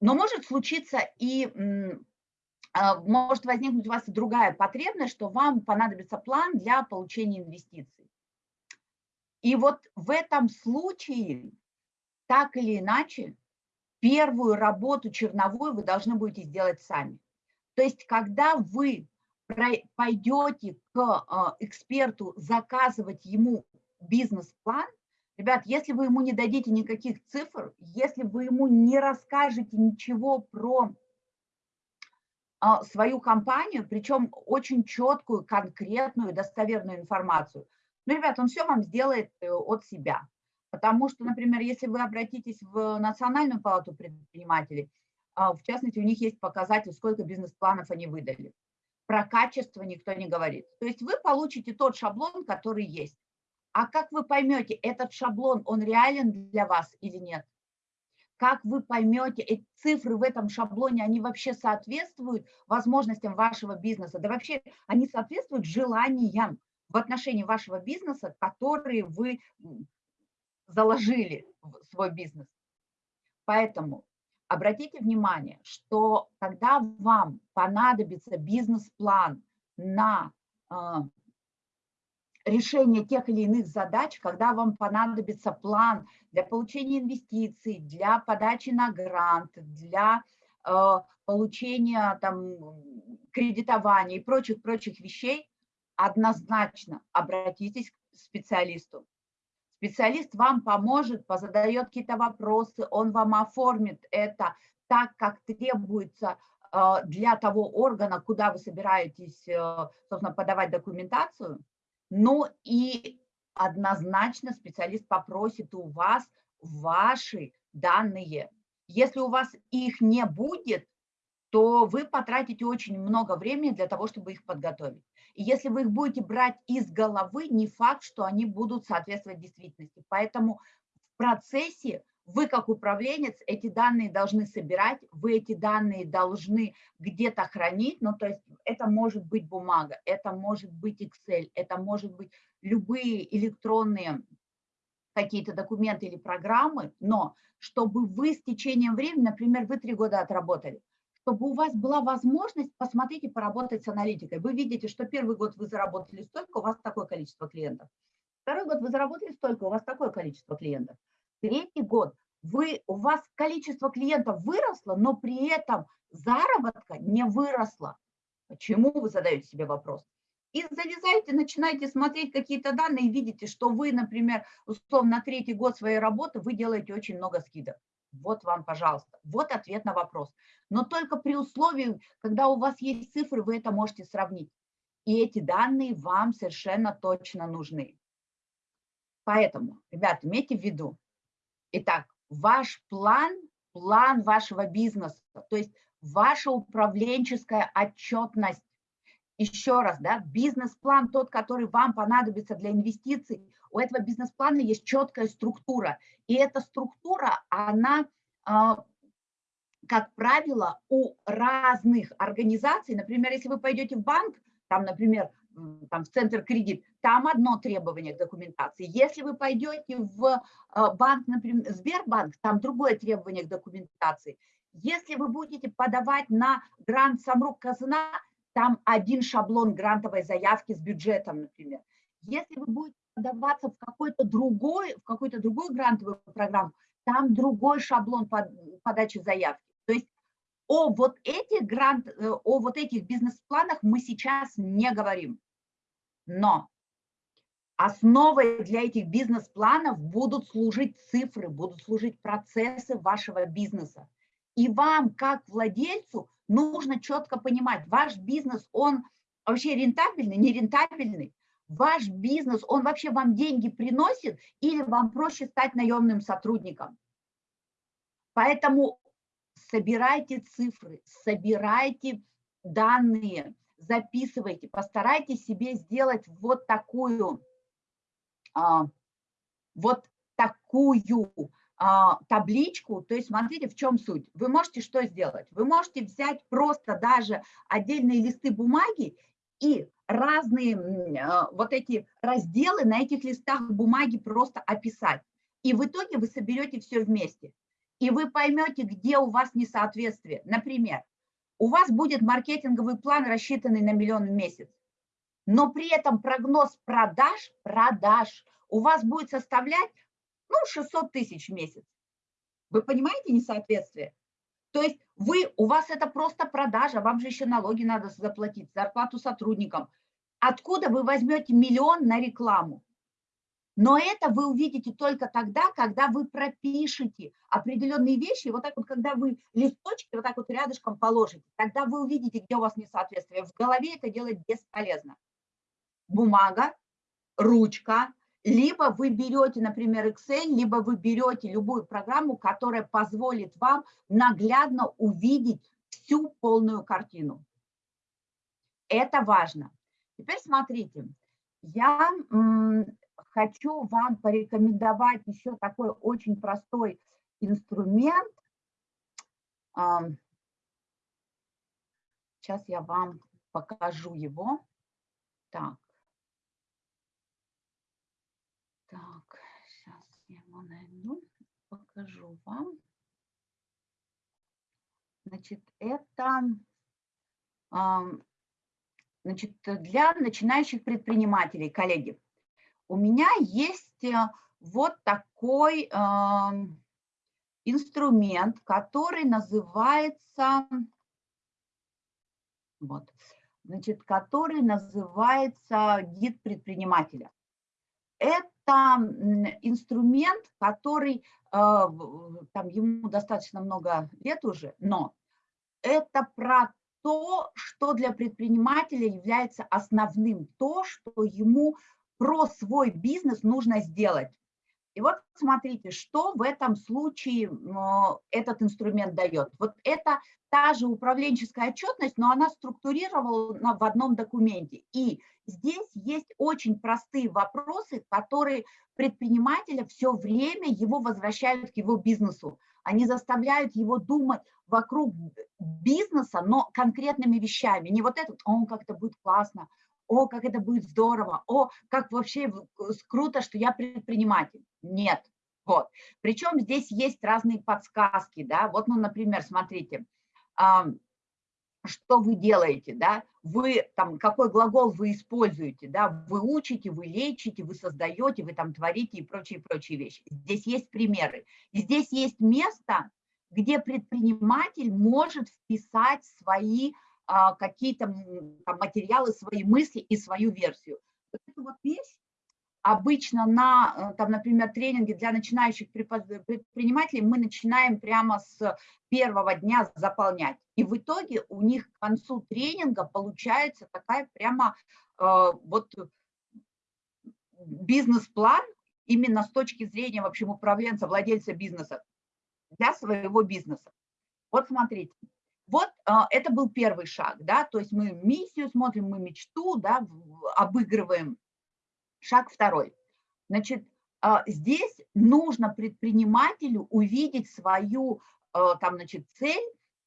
но может случиться и а, может возникнуть у вас другая потребность, что вам понадобится план для получения инвестиций. И вот в этом случае, так или иначе, первую работу черновую вы должны будете сделать сами. То есть, когда вы пойдете к а, эксперту заказывать ему бизнес-план, ребят, если вы ему не дадите никаких цифр, если вы ему не расскажете ничего про а, свою компанию, причем очень четкую, конкретную, достоверную информацию, ну, ребят, он все вам сделает э, от себя. Потому что, например, если вы обратитесь в Национальную палату предпринимателей, а, в частности, у них есть показатель, сколько бизнес-планов они выдали про качество никто не говорит. То есть вы получите тот шаблон, который есть. А как вы поймете, этот шаблон, он реален для вас или нет? Как вы поймете, эти цифры в этом шаблоне, они вообще соответствуют возможностям вашего бизнеса? Да вообще они соответствуют желаниям в отношении вашего бизнеса, которые вы заложили в свой бизнес. Поэтому Обратите внимание, что когда вам понадобится бизнес-план на э, решение тех или иных задач, когда вам понадобится план для получения инвестиций, для подачи на грант, для э, получения там, кредитования и прочих-прочих вещей, однозначно обратитесь к специалисту. Специалист вам поможет, позадает какие-то вопросы, он вам оформит это так, как требуется э, для того органа, куда вы собираетесь, э, собственно, подавать документацию. Ну и однозначно специалист попросит у вас ваши данные. Если у вас их не будет, то вы потратите очень много времени для того, чтобы их подготовить. И если вы их будете брать из головы, не факт, что они будут соответствовать действительности. Поэтому в процессе вы как управленец эти данные должны собирать, вы эти данные должны где-то хранить, ну то есть это может быть бумага, это может быть Excel, это может быть любые электронные какие-то документы или программы, но чтобы вы с течением времени, например, вы три года отработали, чтобы у вас была возможность посмотреть и поработать с аналитикой. Вы видите, что первый год вы заработали столько, у вас такое количество клиентов. Второй год вы заработали столько, у вас такое количество клиентов. Третий год вы, у вас количество клиентов выросло, но при этом заработка не выросло. Почему вы задаете себе вопрос? И залезаете, начинаете смотреть какие-то данные и видите, что вы, например, условно третий год своей работы вы делаете очень много скидок. Вот вам, пожалуйста, вот ответ на вопрос. Но только при условии, когда у вас есть цифры, вы это можете сравнить. И эти данные вам совершенно точно нужны. Поэтому, ребята, имейте в виду. Итак, ваш план, план вашего бизнеса, то есть ваша управленческая отчетность, еще раз, да, бизнес-план тот, который вам понадобится для инвестиций, у этого бизнес-плана есть четкая структура. И эта структура, она, а, как правило, у разных организаций, например, если вы пойдете в банк, там, например, там, в центр кредит, там одно требование к документации. Если вы пойдете в а, банк, например, Сбербанк, там другое требование к документации. Если вы будете подавать на грант Самрук Казна, там один шаблон грантовой заявки с бюджетом, например. Если вы будете подаваться в какой-то другой, в какую-то другую грантовую программу, там другой шаблон под, подачи заявки. То есть о вот этих грант, э, о вот этих бизнес-планах мы сейчас не говорим. Но основой для этих бизнес-планов будут служить цифры, будут служить процессы вашего бизнеса. И вам, как владельцу, нужно четко понимать, ваш бизнес, он вообще рентабельный, не рентабельный, ваш бизнес, он вообще вам деньги приносит или вам проще стать наемным сотрудником. Поэтому собирайте цифры, собирайте данные, записывайте, постарайтесь себе сделать вот такую, а, вот такую а, табличку, то есть смотрите, в чем суть. Вы можете что сделать? Вы можете взять просто даже отдельные листы бумаги и разные а, вот эти разделы на этих листах бумаги просто описать. И в итоге вы соберете все вместе. И вы поймете, где у вас несоответствие. Например, у вас будет маркетинговый план, рассчитанный на миллион в месяц, но при этом прогноз продаж, продаж у вас будет составлять ну, 600 тысяч в месяц. Вы понимаете несоответствие? То есть вы, у вас это просто продажа, вам же еще налоги надо заплатить, зарплату сотрудникам. Откуда вы возьмете миллион на рекламу? Но это вы увидите только тогда, когда вы пропишете определенные вещи, вот так вот, когда вы листочки вот так вот рядышком положите, тогда вы увидите, где у вас несоответствие. В голове это делать бесполезно. Бумага, ручка, либо вы берете, например, Excel, либо вы берете любую программу, которая позволит вам наглядно увидеть всю полную картину. Это важно. Теперь смотрите, я хочу вам порекомендовать еще такой очень простой инструмент. Сейчас я вам покажу его. Так сейчас я его найду, покажу вам. Значит, это значит, для начинающих предпринимателей, коллеги. У меня есть э, вот такой инструмент, который называется, вот, значит, который называется гид предпринимателя. Это инструмент, который, а, там ему достаточно много лет уже, но это про то, что для предпринимателя является основным, то, что ему про свой бизнес нужно сделать. И вот смотрите, что в этом случае этот инструмент дает. Вот это та же управленческая отчетность, но она структурирована в одном документе. И здесь есть очень простые вопросы, которые предпринимателя все время его возвращают к его бизнесу. Они заставляют его думать вокруг бизнеса, но конкретными вещами. Не вот этот, он как-то будет классно, о, как это будет здорово, о, как вообще круто, что я предприниматель. Нет, вот. Причем здесь есть разные подсказки, да, вот, ну, например, смотрите, что вы делаете, да, вы там, какой глагол вы используете, да, вы учите, вы лечите, вы создаете, вы там творите и прочие-прочие вещи. Здесь есть примеры. Здесь есть место, где предприниматель может вписать свои какие-то материалы, свои мысли и свою версию. Вот эту вот вещь обычно на, э, там, например, тренинге для начинающих предпринимателей мы начинаем прямо с первого дня заполнять. И в итоге у них к концу тренинга получается такая прямо э, вот бизнес-план именно с точки зрения, в общем, управленца, владельца бизнеса для своего бизнеса. Вот смотрите, Вот а, это был первый шаг, да, то есть мы миссию смотрим, мы мечту, да, обыгрываем. Шаг второй. Значит, а, здесь нужно предпринимателю увидеть свою, а, там, значит, цель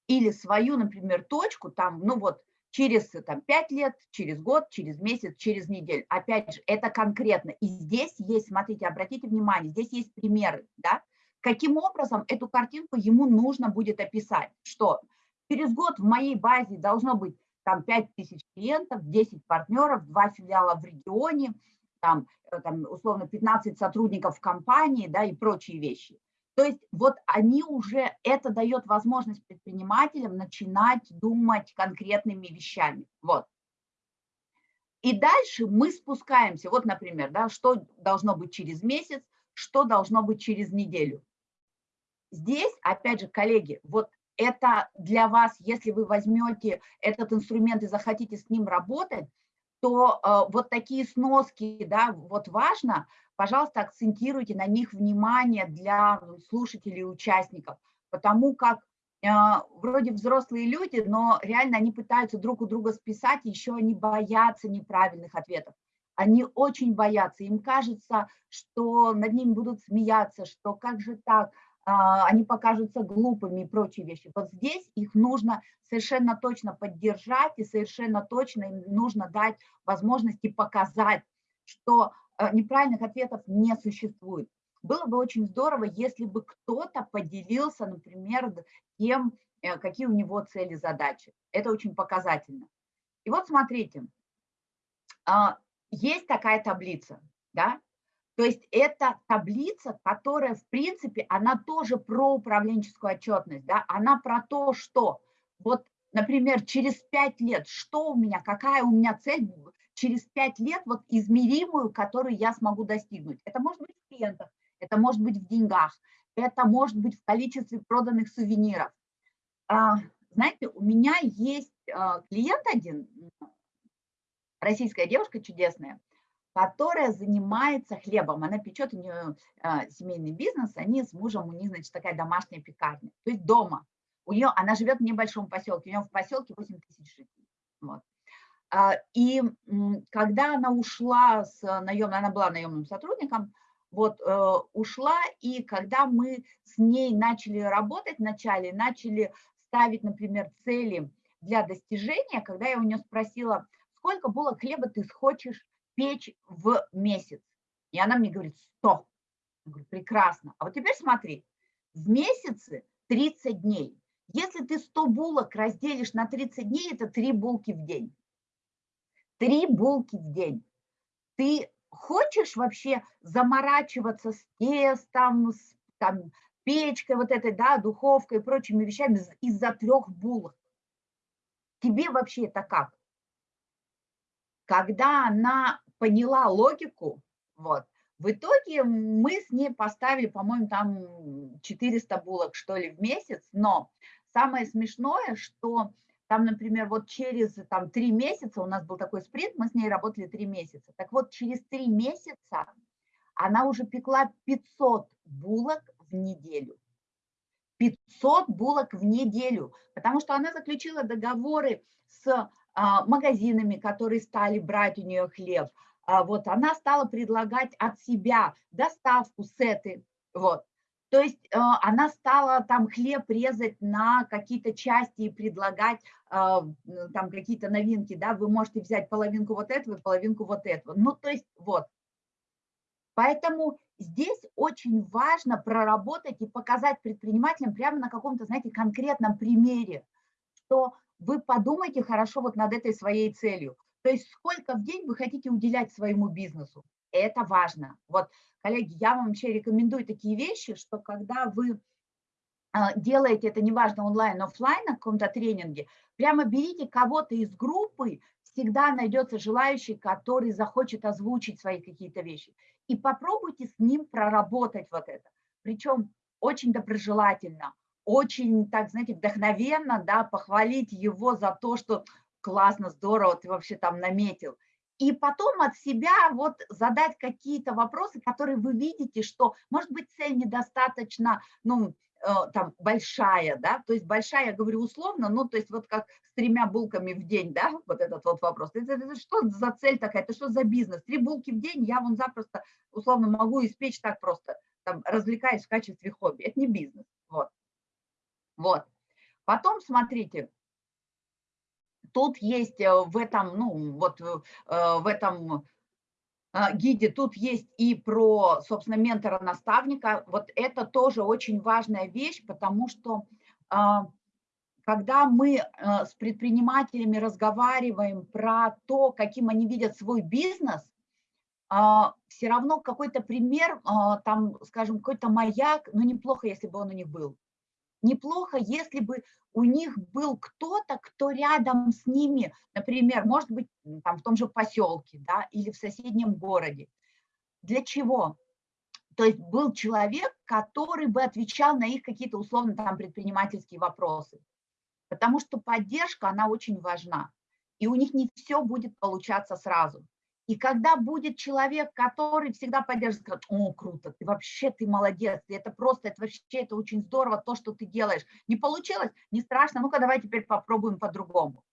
или свою, например, точку, там, ну вот, через там, 5 лет, через год, через месяц, через неделю. Опять же, это конкретно. И здесь есть, смотрите, обратите внимание, здесь есть примеры, да, каким образом эту картинку ему нужно будет описать, что через год в моей базе должно быть там 5 тысяч клиентов, 10 партнеров, 2 филиала в регионе, там, э, там условно 15 сотрудников в компании, да, и прочие вещи. То есть вот они уже, это дает возможность предпринимателям начинать думать конкретными вещами. Вот. И дальше мы спускаемся, вот, например, да, что должно быть через месяц, что должно быть через неделю. Здесь, опять же, коллеги, вот это для вас, если вы возьмете этот инструмент и захотите с ним работать, то э, вот такие сноски, да, вот важно, пожалуйста, акцентируйте на них внимание для слушателей и участников, потому как э, вроде взрослые люди, но реально они пытаются друг у друга списать, еще они боятся неправильных ответов. Они очень боятся, им кажется, что над ними будут смеяться, что как же так, они покажутся глупыми и прочие вещи. Вот здесь их нужно совершенно точно поддержать и совершенно точно им нужно дать возможности показать, что э, неправильных ответов не существует. Было бы очень здорово, если бы кто-то поделился, например, тем, э, какие у него цели, задачи. Это очень показательно. И вот смотрите, а, есть такая таблица, да, то есть это таблица, которая, в принципе, она тоже про управленческую отчетность, да, она про то, что вот, например, через пять лет, что у меня, какая у меня цель через пять лет, вот измеримую, которую я смогу достигнуть. Это может быть в клиентах, это может быть в деньгах, это может быть в количестве проданных сувениров. А, знаете, у меня есть а, клиент один, российская девушка чудесная, которая занимается хлебом. Она печет, у нее э, семейный бизнес, они с мужем, у них, значит, такая домашняя пекарня. То есть дома. У нее, она живет в небольшом поселке, у нее в поселке 8 тысяч жителей. Вот. А, и когда она ушла с наемной, она была наемным сотрудником, вот, э, ушла, и когда мы с ней начали работать вначале, начали ставить, например, цели для достижения, когда я у нее спросила, сколько булок хлеба ты хочешь печь в месяц. И она мне говорит, 100. Я говорю, прекрасно. А вот теперь смотри, в месяце 30 дней. Если ты 100 булок разделишь на 30 дней, это 3 булки в день. 3 булки в день. Ты хочешь вообще заморачиваться с тестом, с там, печкой вот этой, да, духовкой и прочими вещами из-за трех булок? Тебе вообще это как? Когда она поняла логику, вот, в итоге мы с ней поставили, по-моему, там 400 булок, что ли, в месяц, но самое смешное, что там, например, вот через там, 3 месяца, у нас был такой спринт, мы с ней работали 3 месяца, так вот через 3 месяца она уже пекла 500 булок в неделю. 500 булок в неделю, потому что она заключила договоры с а, магазинами, которые стали брать у нее хлеб, вот она стала предлагать от себя доставку сеты, вот. То есть э, она стала там хлеб резать на какие-то части и предлагать э, там какие-то новинки, да, вы можете взять половинку вот этого и половинку вот этого. Ну, то есть вот. Поэтому здесь очень важно проработать и показать предпринимателям прямо на каком-то, знаете, конкретном примере, что вы подумайте хорошо вот над этой своей целью. То есть сколько в день вы хотите уделять своему бизнесу. Это важно. Вот, коллеги, я вам вообще рекомендую такие вещи, что когда вы а, делаете это, неважно, онлайн, офлайн, на каком-то тренинге, прямо берите кого-то из группы, всегда найдется желающий, который захочет озвучить свои какие-то вещи. И попробуйте с ним проработать вот это. Причем очень доброжелательно, очень, так, знаете, вдохновенно, да, похвалить его за то, что классно, здорово, ты вообще там наметил. И потом от себя вот задать какие-то вопросы, которые вы видите, что, может быть, цель недостаточно, ну, там большая, да, то есть большая, я говорю условно, ну, то есть вот как с тремя булками в день, да, вот этот вот вопрос. Это, это что за цель такая, это что за бизнес? Три булки в день я вон запросто, условно, могу испечь так просто, там, развлекаясь в качестве хобби. Это не бизнес, вот. Вот. Потом, смотрите, тут есть э, в этом, ну, вот э, в этом а, гиде тут есть и про, собственно, ментора-наставника. Вот это тоже очень важная вещь, потому что а, когда мы э, с предпринимателями разговариваем про то, каким они видят свой бизнес, а, все равно какой-то пример, там, скажем, какой-то маяк, ну, неплохо, если бы он у них был. Неплохо, если бы у них был кто-то, кто рядом с ними, например, может быть, там в том же поселке, да, или в соседнем городе. Для чего? То есть был человек, который бы отвечал на их какие-то условно там предпринимательские вопросы. Потому что поддержка, она очень важна. И у них не все будет получаться сразу. И когда будет человек, который всегда поддержит, скажет, о, круто, ты вообще, ты молодец, это просто, это вообще, это очень здорово, то, что ты делаешь. Не получилось? Не страшно, ну-ка давай теперь попробуем по-другому.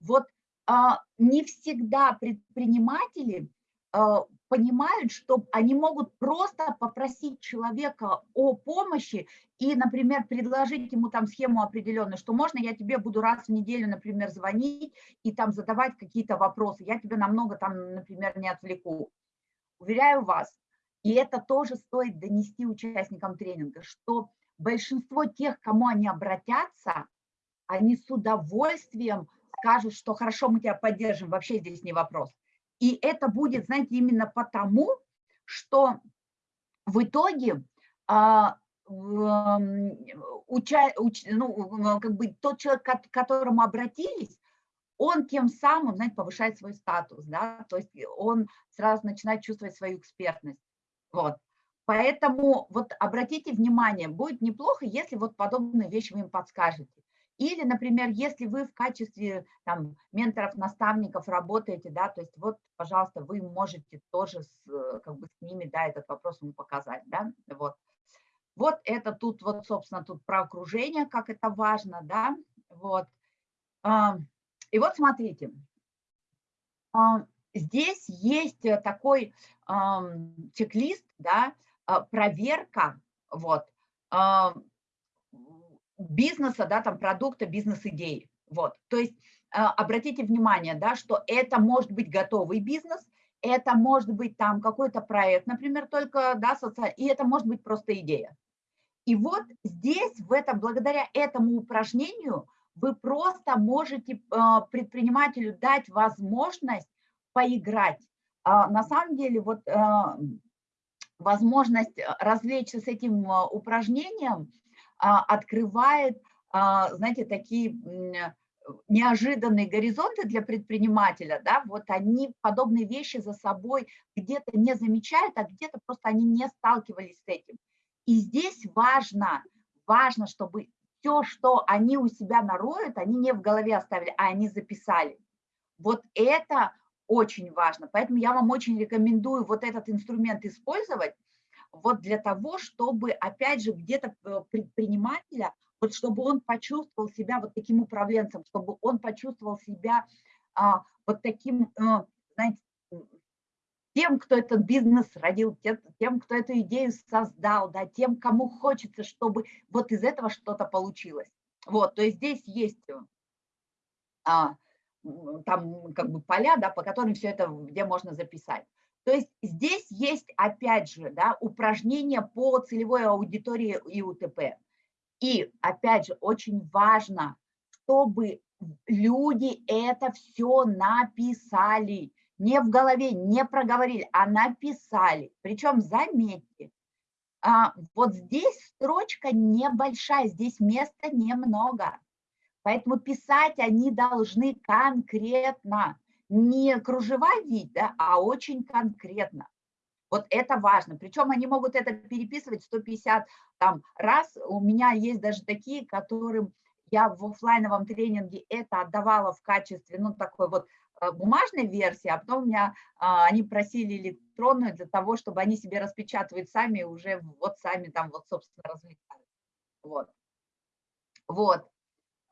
Вот а, не всегда предприниматели а, понимают, что они могут просто попросить человека о помощи и, например, предложить ему там схему определенную, что можно я тебе буду раз в неделю, например, звонить и там задавать какие-то вопросы, я тебя намного там, например, не отвлеку. Уверяю вас, и это тоже стоит донести участникам тренинга, что большинство тех, кому они обратятся, они с удовольствием скажут, что хорошо, мы тебя поддержим, вообще здесь не вопрос. И это будет, знаете, именно потому, что в итоге а, уча, уч, ну, как бы тот человек, к которому обратились, он тем самым, знаете, повышает свой статус, да, то есть он сразу начинает чувствовать свою экспертность. Вот. Поэтому вот обратите внимание, будет неплохо, если вот подобные вещи вы им подскажете. Или, например, если вы в качестве там, менторов, наставников работаете, да, то есть вот, пожалуйста, вы можете тоже с, э, как бы с ними, да, этот вопрос ему показать, да, вот. Вот это тут, вот, собственно, тут про окружение, как это важно, да, вот. А, и вот смотрите, а, здесь есть такой чек-лист, да, а, проверка, вот, бизнеса, да, там продукта, бизнес-идеи. Вот, то есть а, обратите внимание, да, что это может быть готовый бизнес, это может быть там какой-то проект, например, только, да, социальный, и это может быть просто идея. И вот здесь, в этом, благодаря этому упражнению, вы просто можете а, предпринимателю дать возможность поиграть. А, на самом деле, вот возможность развлечься с этим упражнением – открывает, а, знаете, такие неожиданные горизонты для предпринимателя, да, вот они подобные вещи за собой где-то не замечают, а где-то просто они не сталкивались с этим. И здесь важно, важно, чтобы все, что они у себя нароют, они не в голове оставили, а они записали. Вот это очень важно. Поэтому я вам очень рекомендую вот этот инструмент использовать, вот для того, чтобы, опять же, где-то э, предпринимателя, вот чтобы он почувствовал себя вот таким управленцем, чтобы он почувствовал себя а, вот таким, а, знаете, тем, кто этот бизнес родил, тем, кто эту идею создал, да, тем, кому хочется, чтобы вот из этого что-то получилось. Вот, то есть здесь есть а, там как бы поля, да, по которым все это, где можно записать. То есть здесь есть, опять же, да, упражнения по целевой аудитории и УТП. И, опять же, очень важно, чтобы люди это все написали. Не в голове, не проговорили, а написали. Причем, заметьте, а, вот здесь строчка небольшая, здесь места немного. Поэтому писать они должны конкретно не кружева вить, да, а очень конкретно. Вот это важно. Причем они могут это переписывать 150 там, раз. У меня есть даже такие, которым я в офлайновом тренинге это отдавала в качестве, ну, такой вот э, бумажной версии, а потом у меня а, они просили электронную для того, чтобы они себе распечатывают сами, уже вот сами там вот, собственно, развлекают. Вот. Вот.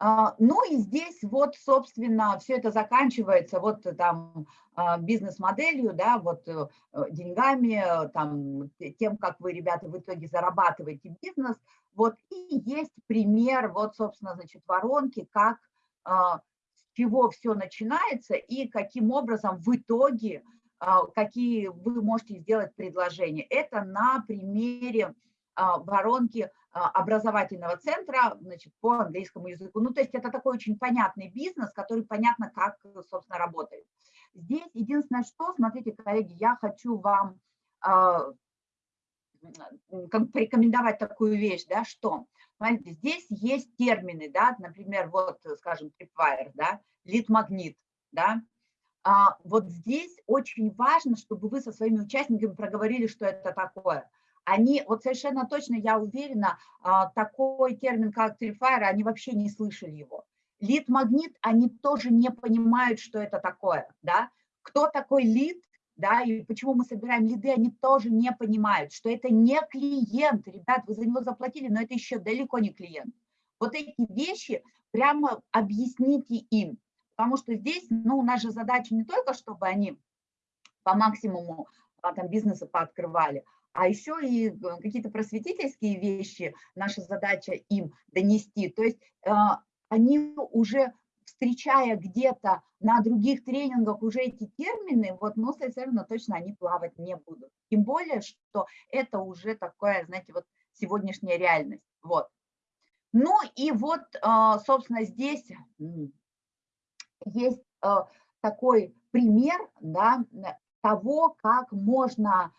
А, ну и здесь вот, собственно, все это заканчивается вот там а, бизнес-моделью, да, вот э, деньгами, там, тем, как вы, ребята, в итоге зарабатываете бизнес. Вот и есть пример, вот, собственно, значит, воронки, как, а, с чего все начинается и каким образом в итоге, какие вы можете сделать предложения. Это на примере воронки а, образовательного центра значит, по английскому языку. Ну, то есть это такой очень понятный бизнес, который понятно, как, собственно, работает. Здесь единственное, что, смотрите, коллеги, я хочу вам э, порекомендовать такую вещь, да, что, смотрите, здесь есть термины, да, например, вот, скажем, tripwire, да, лид-магнит, да, а вот здесь очень важно, чтобы вы со своими участниками проговорили, что это такое – они, вот совершенно точно, я уверена, а, такой термин, как трифайр, они вообще не слышали его. Лид-магнит, они тоже не понимают, что это такое, да. Кто такой лид, да, и почему мы собираем лиды, они тоже не понимают, что это не клиент, ребят, вы за него заплатили, но это еще далеко не клиент. Вот эти вещи прямо объясните им, потому что здесь, ну, же задача не только, чтобы они по максимуму а, там бизнеса пооткрывали, а еще и э, какие-то просветительские вещи, наша задача им донести. То есть э, они уже, встречая где-то на других тренингах уже эти термины, вот, ну, совершенно точно они плавать не будут. Тем более, что это уже такое, знаете, вот сегодняшняя реальность. Вот. Ну и вот, э, собственно, здесь есть такой пример да, того, как можно а,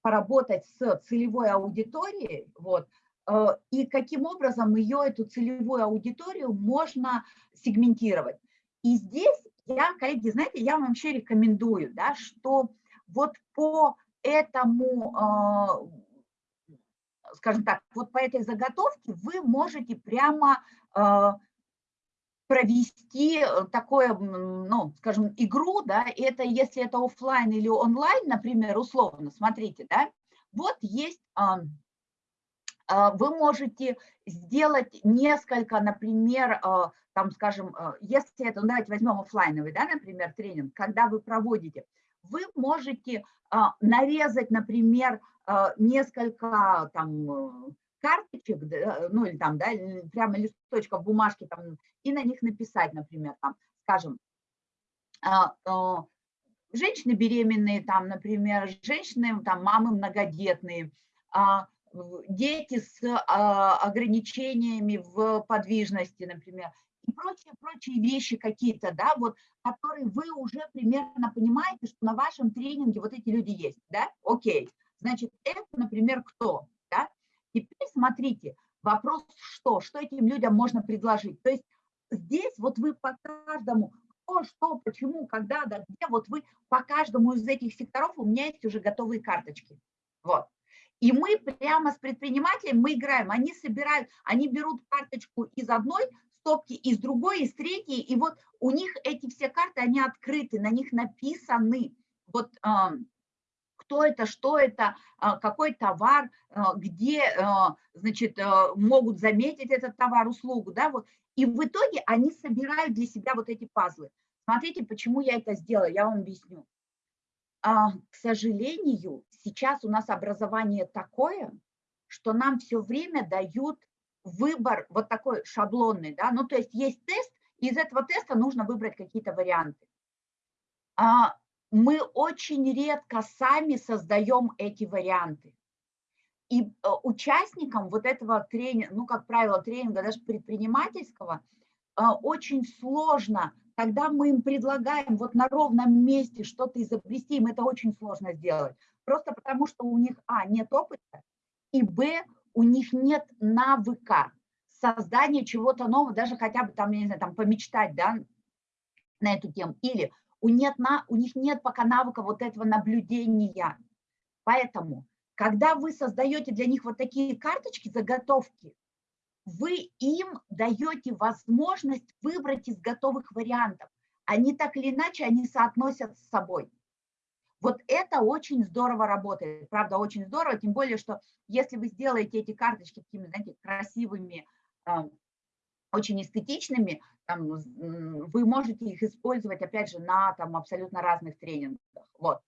поработать с целевой аудиторией, вот, э, и каким образом ее, эту целевую аудиторию, можно сегментировать. И здесь я, коллеги, знаете, я вам вообще рекомендую, да, что вот по этому, а, скажем так, вот по этой заготовке вы можете прямо а, провести э, такое, ну, скажем, игру, да, это если это офлайн или онлайн, например, условно, смотрите, да, вот есть, а, а, вы можете сделать несколько, например, а, там, скажем, если это, ну, давайте возьмем офлайновый, да, например, тренинг, когда вы проводите, вы можете нарезать, например, несколько там карточек, ну или там, да, прямо листочков бумажки там, и на них написать, например, там, скажем, а, а, женщины беременные, там, например, женщины, там, мамы многодетные, а, дети с ограничениями в подвижности, например, и прочие, прочие вещи какие-то, да, вот, которые вы уже примерно понимаете, что на вашем тренинге вот эти люди есть, да, окей, значит, это, например, кто, Теперь смотрите, вопрос что? Что этим людям можно предложить? То есть здесь вот вы по каждому, кто, что, почему, когда, да, где, вот вы по каждому из этих секторов у меня есть уже готовые карточки. Вот. И мы прямо с предпринимателем, мы играем, они собирают, они берут карточку из одной стопки, из другой, из третьей, и вот у них эти все карты, они открыты, на них написаны вот кто это, что это, а, какой товар, а, где, а, значит, могут заметить этот товар, услугу, да, вот. И в итоге они собирают для себя вот эти пазлы. Смотрите, почему я это сделала, я вам объясню. К сожалению, сейчас у нас образование такое, что нам все время дают выбор вот такой шаблонный, да, ну то есть есть тест, и из этого теста нужно выбрать какие-то варианты мы очень редко сами создаем эти варианты. И э, участникам вот этого тренинга, ну, как правило, тренинга даже предпринимательского, э, очень сложно, когда мы им предлагаем вот на ровном месте что-то изобрести, им это очень сложно сделать. Просто потому, что у них, а, нет опыта, и, б, у них нет навыка создания чего-то нового, даже хотя бы там, я не знаю, там помечтать, да, на эту тему. Или у, нет, на, у них нет пока навыка вот этого наблюдения. Поэтому, когда вы создаете для них вот такие карточки, заготовки, вы им даете возможность выбрать из готовых вариантов. Они так или иначе, они соотносят с собой. Вот это очень здорово работает, правда, очень здорово, тем более, что если вы сделаете эти карточки такими, знаете, красивыми, а, очень эстетичными, там, вы можете их использовать, опять же, на там, абсолютно разных тренингах. Вот.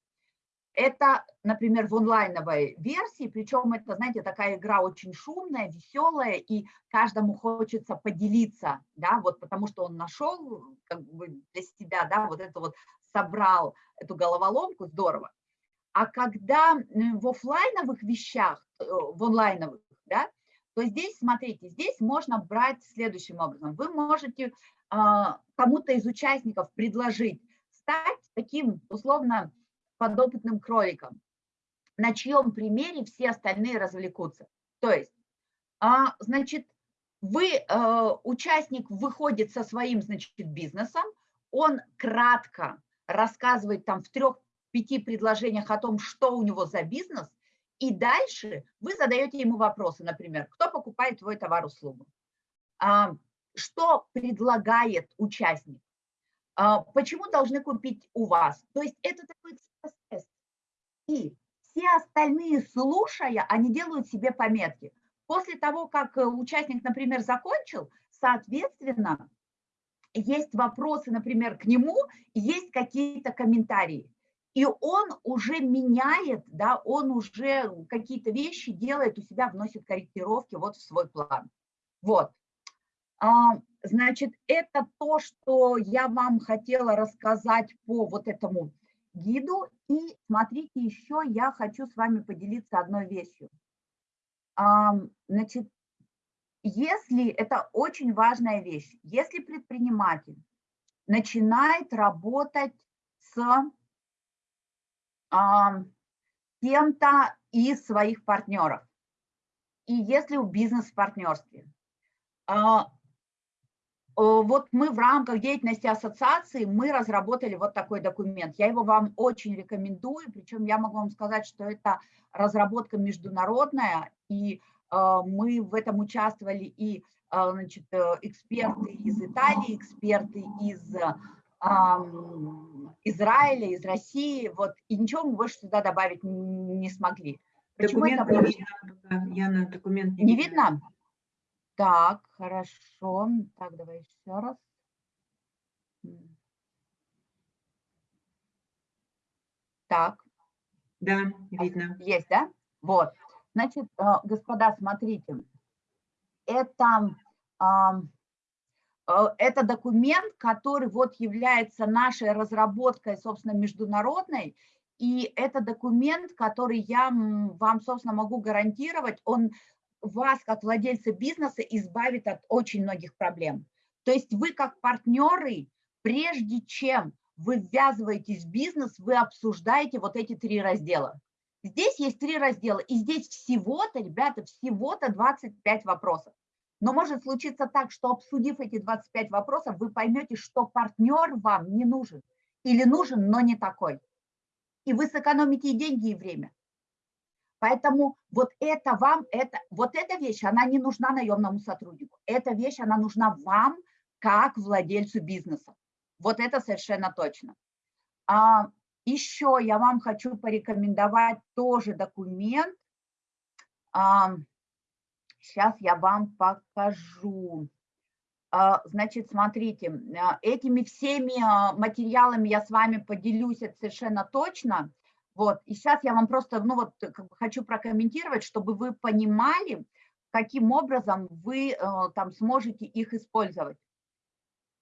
Это, например, в онлайновой версии, причем это, знаете, такая игра очень шумная, веселая, и каждому хочется поделиться, да, вот потому что он нашел как бы для себя, да, вот это вот собрал эту головоломку, здорово. А когда в офлайновых вещах, э, в онлайновых, да, то здесь, смотрите, здесь можно брать следующим образом. Вы можете а, кому-то из участников предложить стать таким, условно, подопытным кроликом, на чьем примере все остальные развлекутся. То есть, а, значит, вы, а, участник выходит со своим, значит, бизнесом, он кратко рассказывает там в трех-пяти предложениях о том, что у него за бизнес, и дальше вы задаете ему вопросы, например, кто покупает твой товар-услугу, а, что предлагает участник, а, почему должны купить у вас. То есть это такой экспресс И все остальные, слушая, они делают себе пометки. После того, как э, участник, например, закончил, соответственно, есть вопросы, например, к нему, есть какие-то комментарии. И он уже меняет, да, он уже какие-то вещи делает у себя, вносит корректировки вот в свой план. Вот. А, значит, это то, что я вам хотела рассказать по вот этому гиду. И смотрите, еще я хочу с вами поделиться одной вещью. А, значит, если, это очень важная вещь, если предприниматель начинает работать с кем-то из своих партнеров. И если в бизнес-партнерстве. А, вот мы в рамках деятельности ассоциации, мы разработали вот такой документ. Я его вам очень рекомендую, причем я могу вам сказать, что это разработка международная, и а, мы в этом участвовали и а, значит, э, эксперты из Италии, эксперты из Израиля, из России, вот, и ничего мы больше сюда добавить не смогли. Почему документ это... не видно, Яна, документ не, не видно. видно? Так, хорошо. Так, давай еще раз. Так. Да, видно. Есть, да? Вот. Значит, э, господа, смотрите, это это документ, который вот является нашей разработкой, собственно, международной, и это документ, который я вам, собственно, могу гарантировать, он вас, как владельца бизнеса, избавит от очень многих проблем. То есть вы, как партнеры, прежде чем вы ввязываетесь в бизнес, вы обсуждаете вот эти три раздела. Здесь есть три раздела, и здесь всего-то, ребята, всего-то 25 вопросов. Но может случиться так, что обсудив эти 25 вопросов, вы поймете, что партнер вам не нужен или нужен, но не такой. И вы сэкономите и деньги, и время. Поэтому вот это вам, это, вот эта вещь, она не нужна наемному сотруднику. Эта вещь, она нужна вам, как владельцу бизнеса. Вот это совершенно точно. А, еще я вам хочу порекомендовать тоже документ. А, Сейчас я вам покажу. А, значит, смотрите, а, этими всеми а, материалами я с вами поделюсь это совершенно точно. Вот, и сейчас я вам просто, ну вот, как бы хочу прокомментировать, чтобы вы понимали, каким образом вы там сможете их использовать.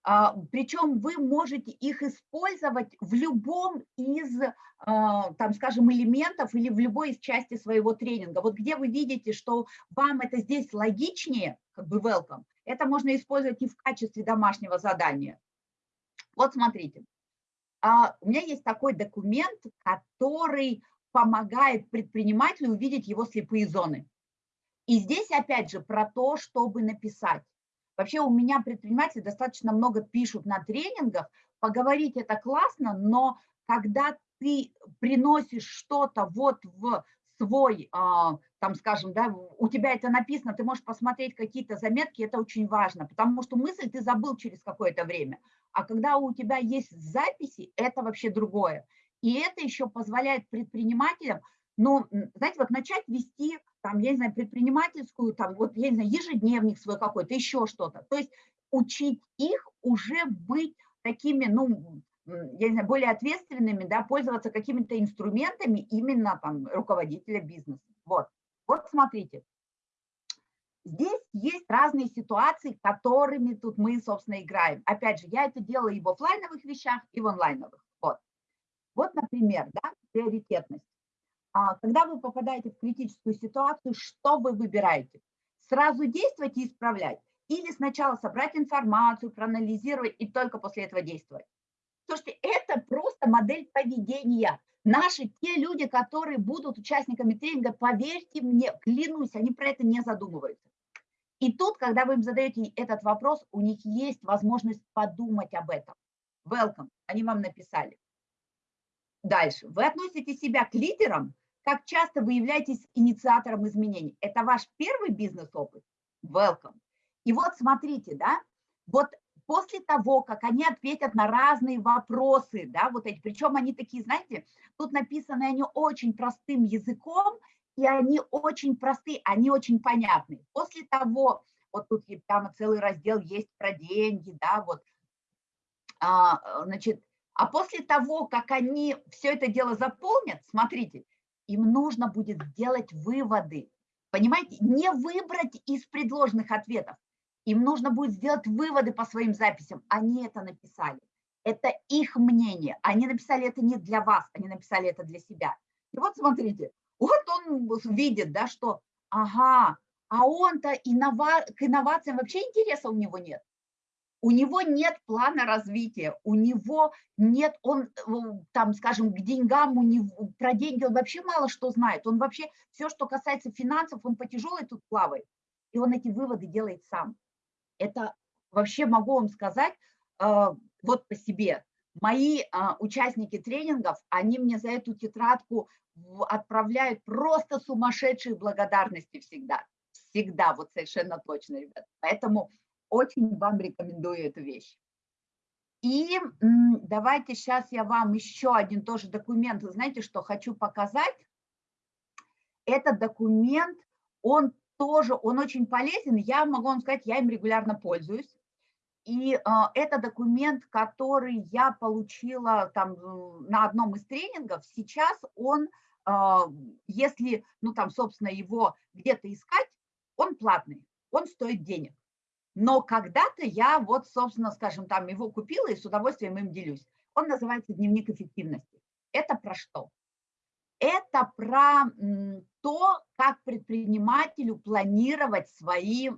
А, Причем вы можете их использовать в любом из, а, там, скажем, элементов или в любой из части своего тренинга. Вот где вы видите, что вам это здесь логичнее, как бы welcome, это можно использовать и в качестве домашнего задания. Вот смотрите, а, у меня есть такой документ, который помогает предпринимателю увидеть его слепые зоны. И здесь опять же про то, чтобы написать Вообще у меня предприниматели достаточно много пишут на тренингах, поговорить это классно, но когда ты приносишь что-то вот в свой, а, там, скажем, да, у тебя это написано, ты можешь посмотреть какие-то заметки, это очень важно, потому что мысль ты забыл через какое-то время, а когда у тебя есть записи, это вообще другое. И это еще позволяет предпринимателям, ну, знаете, вот начать вести, там, я не знаю, предпринимательскую, там, вот, я не знаю, ежедневник свой какой-то, еще что-то. То есть учить их уже быть такими, ну, я не знаю, более ответственными, да, пользоваться какими-то инструментами именно там руководителя бизнеса. Вот, вот смотрите. Здесь есть разные ситуации, которыми тут мы, собственно, играем. Опять же, я это делаю и в офлайновых вещах, и в онлайновых. Вот, вот например, да, приоритетность. А, когда вы попадаете в критическую ситуацию, что вы выбираете? Сразу действовать и исправлять? Или сначала собрать информацию, проанализировать и только после этого действовать? Слушайте, это просто модель поведения. Наши, те люди, которые будут участниками тренинга, поверьте мне, клянусь, они про это не задумываются. И тут, когда вы им задаете этот вопрос, у них есть возможность подумать об этом. Welcome, они вам написали. Дальше. Вы относите себя к лидерам, как часто вы являетесь инициатором изменений. Это ваш первый бизнес-опыт? Welcome. И вот смотрите, да, вот после того, как они ответят на разные вопросы, да, вот эти, причем они такие, знаете, тут написаны они очень простым языком, и они очень простые, они очень понятны. После того, вот тут там целый раздел есть про деньги, да, вот, а, значит, а после того, как они все это дело заполнят, смотрите, им нужно будет сделать выводы, понимаете, не выбрать из предложенных ответов, им нужно будет сделать выводы по своим записям. Они это написали. Это их мнение. Они написали это не для вас, они написали это для себя. И вот смотрите, вот он видит, да, что, ага, а он-то иннова... к инновациям вообще интереса у него нет. У него нет плана развития, у него нет, он э, там, скажем, к деньгам, у него, про деньги он вообще мало что знает. Он вообще, все, что касается финансов, он по тяжелой тут плавает. И он эти выводы делает сам это вообще могу вам сказать, а, вот по себе. Мои а, участники тренингов, они мне за эту тетрадку отправляют просто сумасшедшие благодарности всегда. Всегда, вот совершенно точно, ребят. Поэтому очень вам рекомендую эту вещь. И давайте сейчас я вам еще один тоже документ, знаете, что хочу показать. Этот документ, он тоже, он очень полезен, я могу вам сказать, я им регулярно пользуюсь. И э, это документ, который я получила там на одном из тренингов. Сейчас он, э, если, ну там, собственно, его где-то искать, он платный, он стоит денег. Но когда-то я вот, собственно, скажем, там его купила и с удовольствием им делюсь. Он называется «Дневник эффективности». Это про что? это про то, как предпринимателю планировать свои,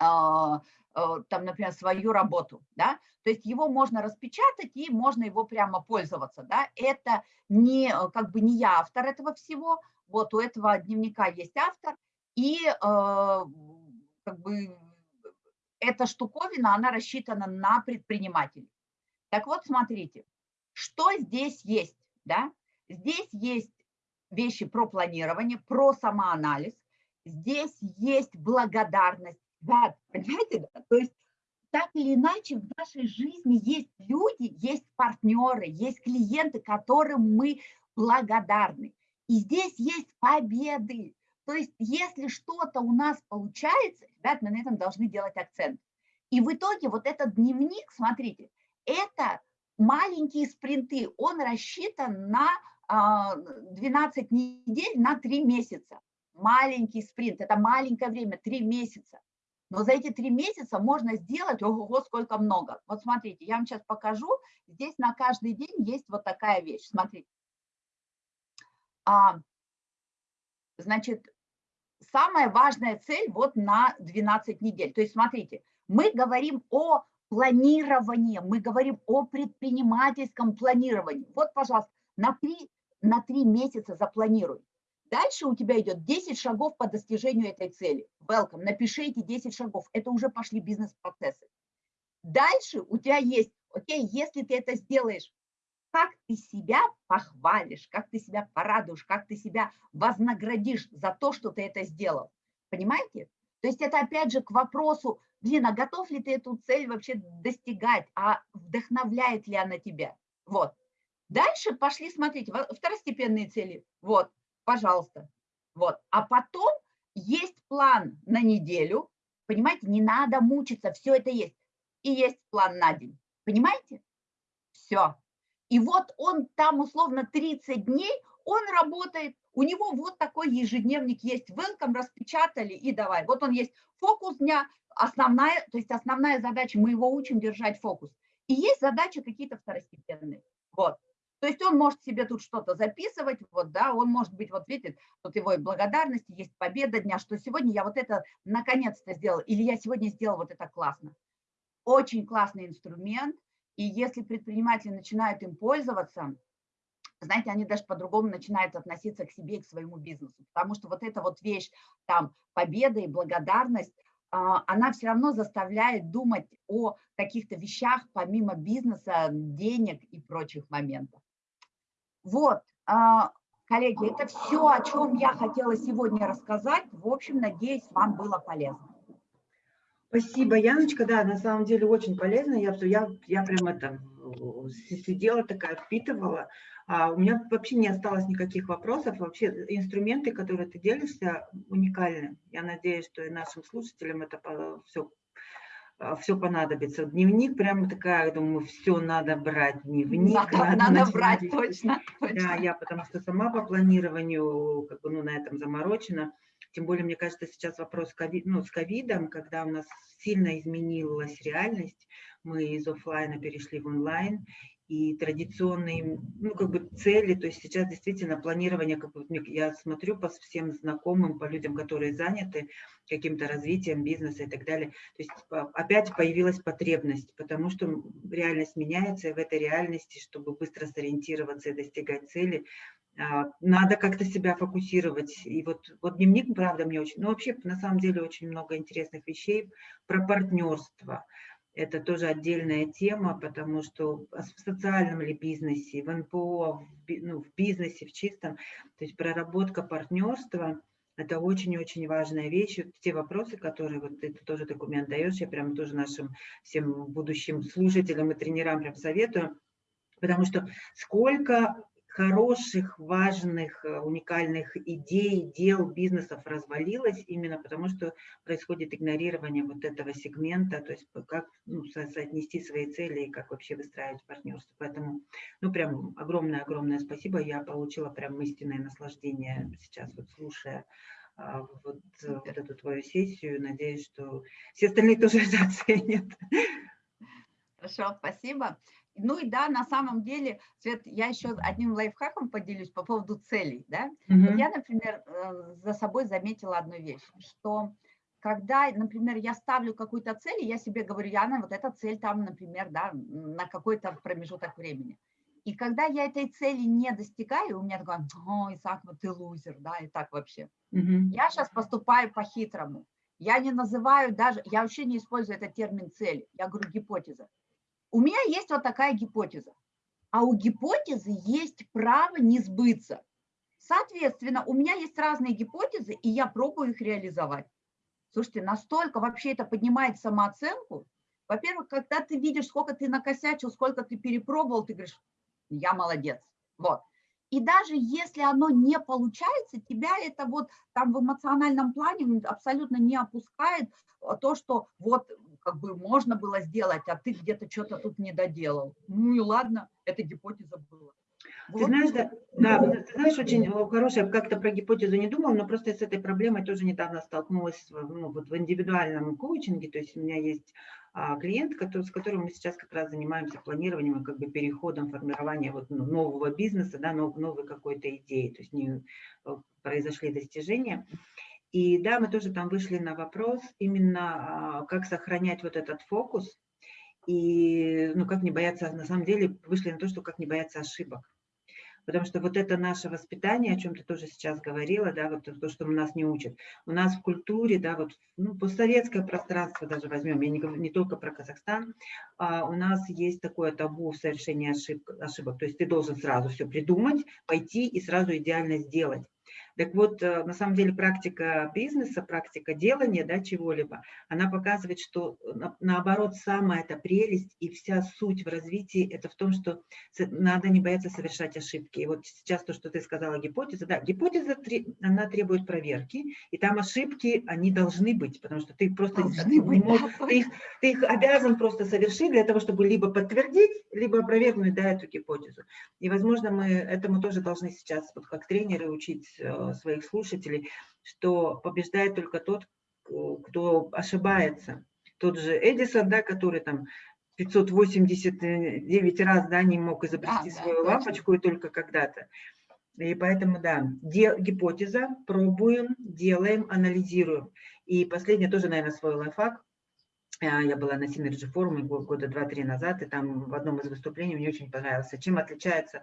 а, а, там, например, свою работу, да, то есть его можно распечатать и можно его прямо пользоваться, да, это не, как бы не я автор этого всего, вот у этого дневника есть автор, и а, как бы эта штуковина, она рассчитана на предпринимателей. Так вот, смотрите, что здесь есть, да, Здесь есть вещи про планирование, про самоанализ. Здесь есть благодарность. Да, понимаете? Да? То есть так или иначе в нашей жизни есть люди, есть партнеры, есть клиенты, которым мы благодарны. И здесь есть победы. То есть если что-то у нас получается, ребят, мы на этом должны делать акцент. И в итоге вот этот дневник, смотрите, это маленькие спринты, он рассчитан на 12 а, недель на 3 месяца. Маленький спринт, это маленькое время, 3 месяца. Но за эти 3 месяца можно сделать, ого, сколько много. Вот смотрите, я вам сейчас покажу. Здесь на каждый день есть вот такая вещь. Смотрите. А, значит, самая важная цель вот на 12 недель. То есть смотрите, мы говорим о планировании, мы говорим о предпринимательском планировании. Вот, пожалуйста, на три на три месяца запланируй. Дальше у тебя идет 10 шагов по достижению этой цели. Welcome, напиши эти 10 шагов. Это уже пошли бизнес-процессы. Дальше у тебя есть, окей, если ты это сделаешь, как ты себя похвалишь, как ты себя порадуешь, как ты себя вознаградишь за то, что ты это сделал. Понимаете? То есть это опять же к вопросу, блин, а готов ли ты эту цель вообще достигать, а вдохновляет ли она тебя? Вот. Дальше пошли смотреть, второстепенные цели. Вот, пожалуйста. Вот. А потом есть план на неделю. Понимаете, не надо мучиться, все это есть. И есть план на день. Понимаете? Все. И вот он там условно 30 дней, он работает, у него вот такой ежедневник есть, welcome, распечатали и давай. Вот он есть фокус дня, основная, то есть основная задача, мы его учим держать фокус. И есть задачи какие-то второстепенные. Вот. То есть он может себе тут что-то записывать, вот, да, он может быть, вот видите, тут его и благодарности, есть победа дня, что сегодня я вот это наконец-то сделал, или я сегодня сделал вот это классно. Очень классный инструмент, и если предприниматели начинают им пользоваться, знаете, они даже по-другому начинают относиться к себе и к своему бизнесу, потому что вот эта вот вещь, там, победа и благодарность, а, она все равно заставляет думать о каких-то вещах помимо бизнеса, денег и прочих моментов. Вот, а, коллеги, это все, о чем я хотела сегодня рассказать. В общем, надеюсь, вам было полезно. Спасибо, Яночка. Да, на самом деле очень полезно. Я, я, я прям это сидела такая, впитывала. А у меня вообще не осталось никаких вопросов. Вообще инструменты, которые ты делишься, уникальны. Я надеюсь, что и нашим слушателям это все а, все понадобится. Дневник прямо такая, думаю, все надо брать, дневник. Надо, надо, надо брать, точно, точно. Да, я потому что сама по планированию, как бы, ну, на этом заморочена. Тем более, мне кажется, сейчас вопрос COVID, ну, с ковидом, когда у нас сильно изменилась реальность, мы из офлайна перешли в онлайн, и традиционные ну, как бы цели, то есть сейчас действительно планирование, как бы, я смотрю по всем знакомым, по людям, которые заняты каким-то развитием бизнеса и так далее, то есть опять появилась потребность, потому что реальность меняется, и в этой реальности, чтобы быстро сориентироваться и достигать цели, надо как-то себя фокусировать. И вот, вот дневник, правда, мне очень, ну вообще на самом деле очень много интересных вещей про партнерство, это тоже отдельная тема, потому что в социальном ли бизнесе, в НПО, в, ну, в бизнесе, в чистом, то есть проработка партнерства – это очень-очень важная вещь. Вот те вопросы, которые вот ты тоже документ даешь, я прям тоже нашим всем будущим слушателям и тренерам прям советую, потому что сколько хороших, важных, э, уникальных идей, дел, бизнесов развалилось именно потому, что происходит игнорирование вот этого сегмента, то есть как ну, соотнести свои цели и как вообще выстраивать партнерство. Поэтому, ну, прям огромное-огромное спасибо. Я получила прям истинное наслаждение сейчас, вот слушая а, вот, э, вот эту твою сессию. Надеюсь, что все остальные тоже это оценят. Хорошо, спасибо. Ну и да, на самом деле, Свет, я еще одним лайфхаком поделюсь по поводу целей. Да? Mm -hmm. Я, например, э, за собой заметила одну вещь, что когда, например, я ставлю какую-то цель, я себе говорю, Яна, вот эта цель там, например, да, на какой-то промежуток времени. И когда я этой цели не достигаю, у меня такое, о, Исаак, вот ты лузер, да, и так вообще. Mm -hmm. Я сейчас поступаю по-хитрому. Я не называю даже, я вообще не использую этот термин цель, я говорю гипотеза. У меня есть вот такая гипотеза, а у гипотезы есть право не сбыться. Соответственно, у меня есть разные гипотезы, и я пробую их реализовать. Слушайте, настолько вообще это поднимает самооценку. Во-первых, когда ты видишь, сколько ты накосячил, сколько ты перепробовал, ты говоришь, я молодец. Вот. И даже если оно не получается, тебя это вот там в эмоциональном плане абсолютно не опускает то, что вот как бы можно было сделать, а ты где-то что-то тут не доделал. Ну и ладно, это гипотеза была. Ты вот. знаешь, да, да, ты знаешь, очень хорошая, как-то про гипотезу не думала, но просто с этой проблемой тоже недавно столкнулась ну, вот в индивидуальном коучинге, то есть у меня есть а, клиент, который, с которым мы сейчас как раз занимаемся планированием и как бы переходом формирования вот ну, нового бизнеса, да, нов, новой какой-то идеи, то есть не э, произошли достижения. И да, мы тоже там вышли на вопрос именно, а, как сохранять вот этот фокус и, ну, как не бояться, на самом деле вышли на то, что как не бояться ошибок. Потому что вот это наше воспитание, о чем ты тоже сейчас говорила, да, вот то, что нас не учат. У нас в культуре, да, вот ну, постсоветское пространство даже возьмем, я не говорю не только про Казахстан, а у нас есть такое табу в совершении ошибок. То есть ты должен сразу все придумать, пойти и сразу идеально сделать. Так вот, э, на самом деле практика бизнеса, практика делания да, чего-либо, она показывает, что на, наоборот самая эта прелесть и вся суть в развитии это в том, что надо не бояться совершать ошибки. И вот сейчас то, что ты сказала, гипотеза, да, гипотеза, она требует проверки, и там ошибки, они должны быть, потому что ты просто не можешь, ты, их, ты их обязан просто совершить для того, чтобы либо подтвердить, либо опровергнуть да, эту гипотезу. И, возможно, мы этому тоже должны сейчас, вот как тренеры, учить э, своих слушателей, что побеждает только тот, кто ошибается. Тот же Эдисон, да, который там 589 раз да, не мог изобрести да, свою да, лампочку, точно. и только когда-то. И поэтому, да, де, гипотеза, пробуем, делаем, анализируем. И последнее тоже, наверное, свой лайфхак. А, я была на Synergy форуме года два-три назад, и там в одном из выступлений мне очень понравилось, чем отличается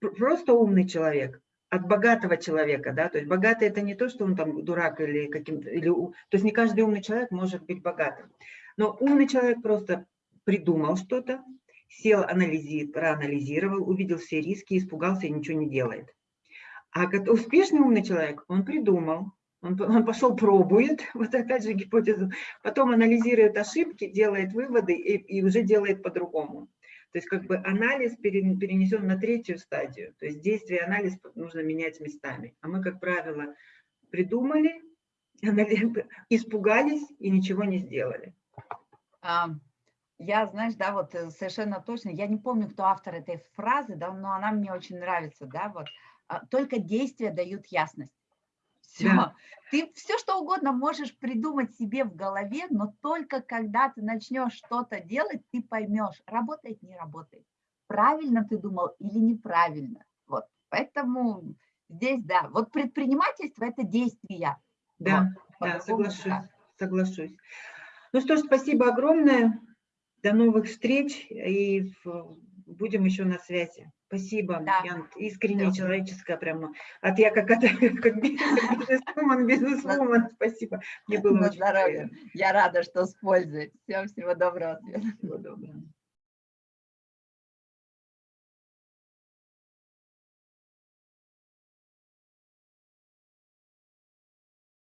просто умный человек от богатого человека, да, то есть богатый это не то, что он там дурак или каким-то, или, то есть не каждый умный человек может быть богатым, но умный человек просто придумал что-то, сел, анализировал, проанализировал, увидел все риски, испугался и ничего не делает. А успешный умный человек, он придумал, он, он пошел, пробует, вот опять же гипотезу, потом анализирует ошибки, делает выводы и, и уже делает по-другому. То есть как бы анализ перенесен на третью стадию. То есть действие анализ нужно менять местами. А мы, как правило, придумали, испугались и ничего не сделали. Я, знаешь, да, вот э, совершенно точно, я не помню, кто автор этой фразы, да, но она мне очень нравится, да, вот. А, только действия дают ясность. Все. Да. Ты все что угодно можешь придумать себе в голове, но только когда ты начнешь что-то делать, ты поймешь, работает, не работает. Правильно ты думал или неправильно. Вот. Поэтому здесь, да, вот предпринимательство – это действия. Да, вот, да, соглашусь, да. соглашусь. Ну что ж, спасибо огромное. До новых встреч и будем еще на связи. Спасибо, да. Ян, искренне да. человеческое прямо. От я как, как, как бизнесвумен, бизнесвумен, спасибо. Мне было На очень здоровье. Я рада, что с пользой. Всем всего доброго. Всего доброго.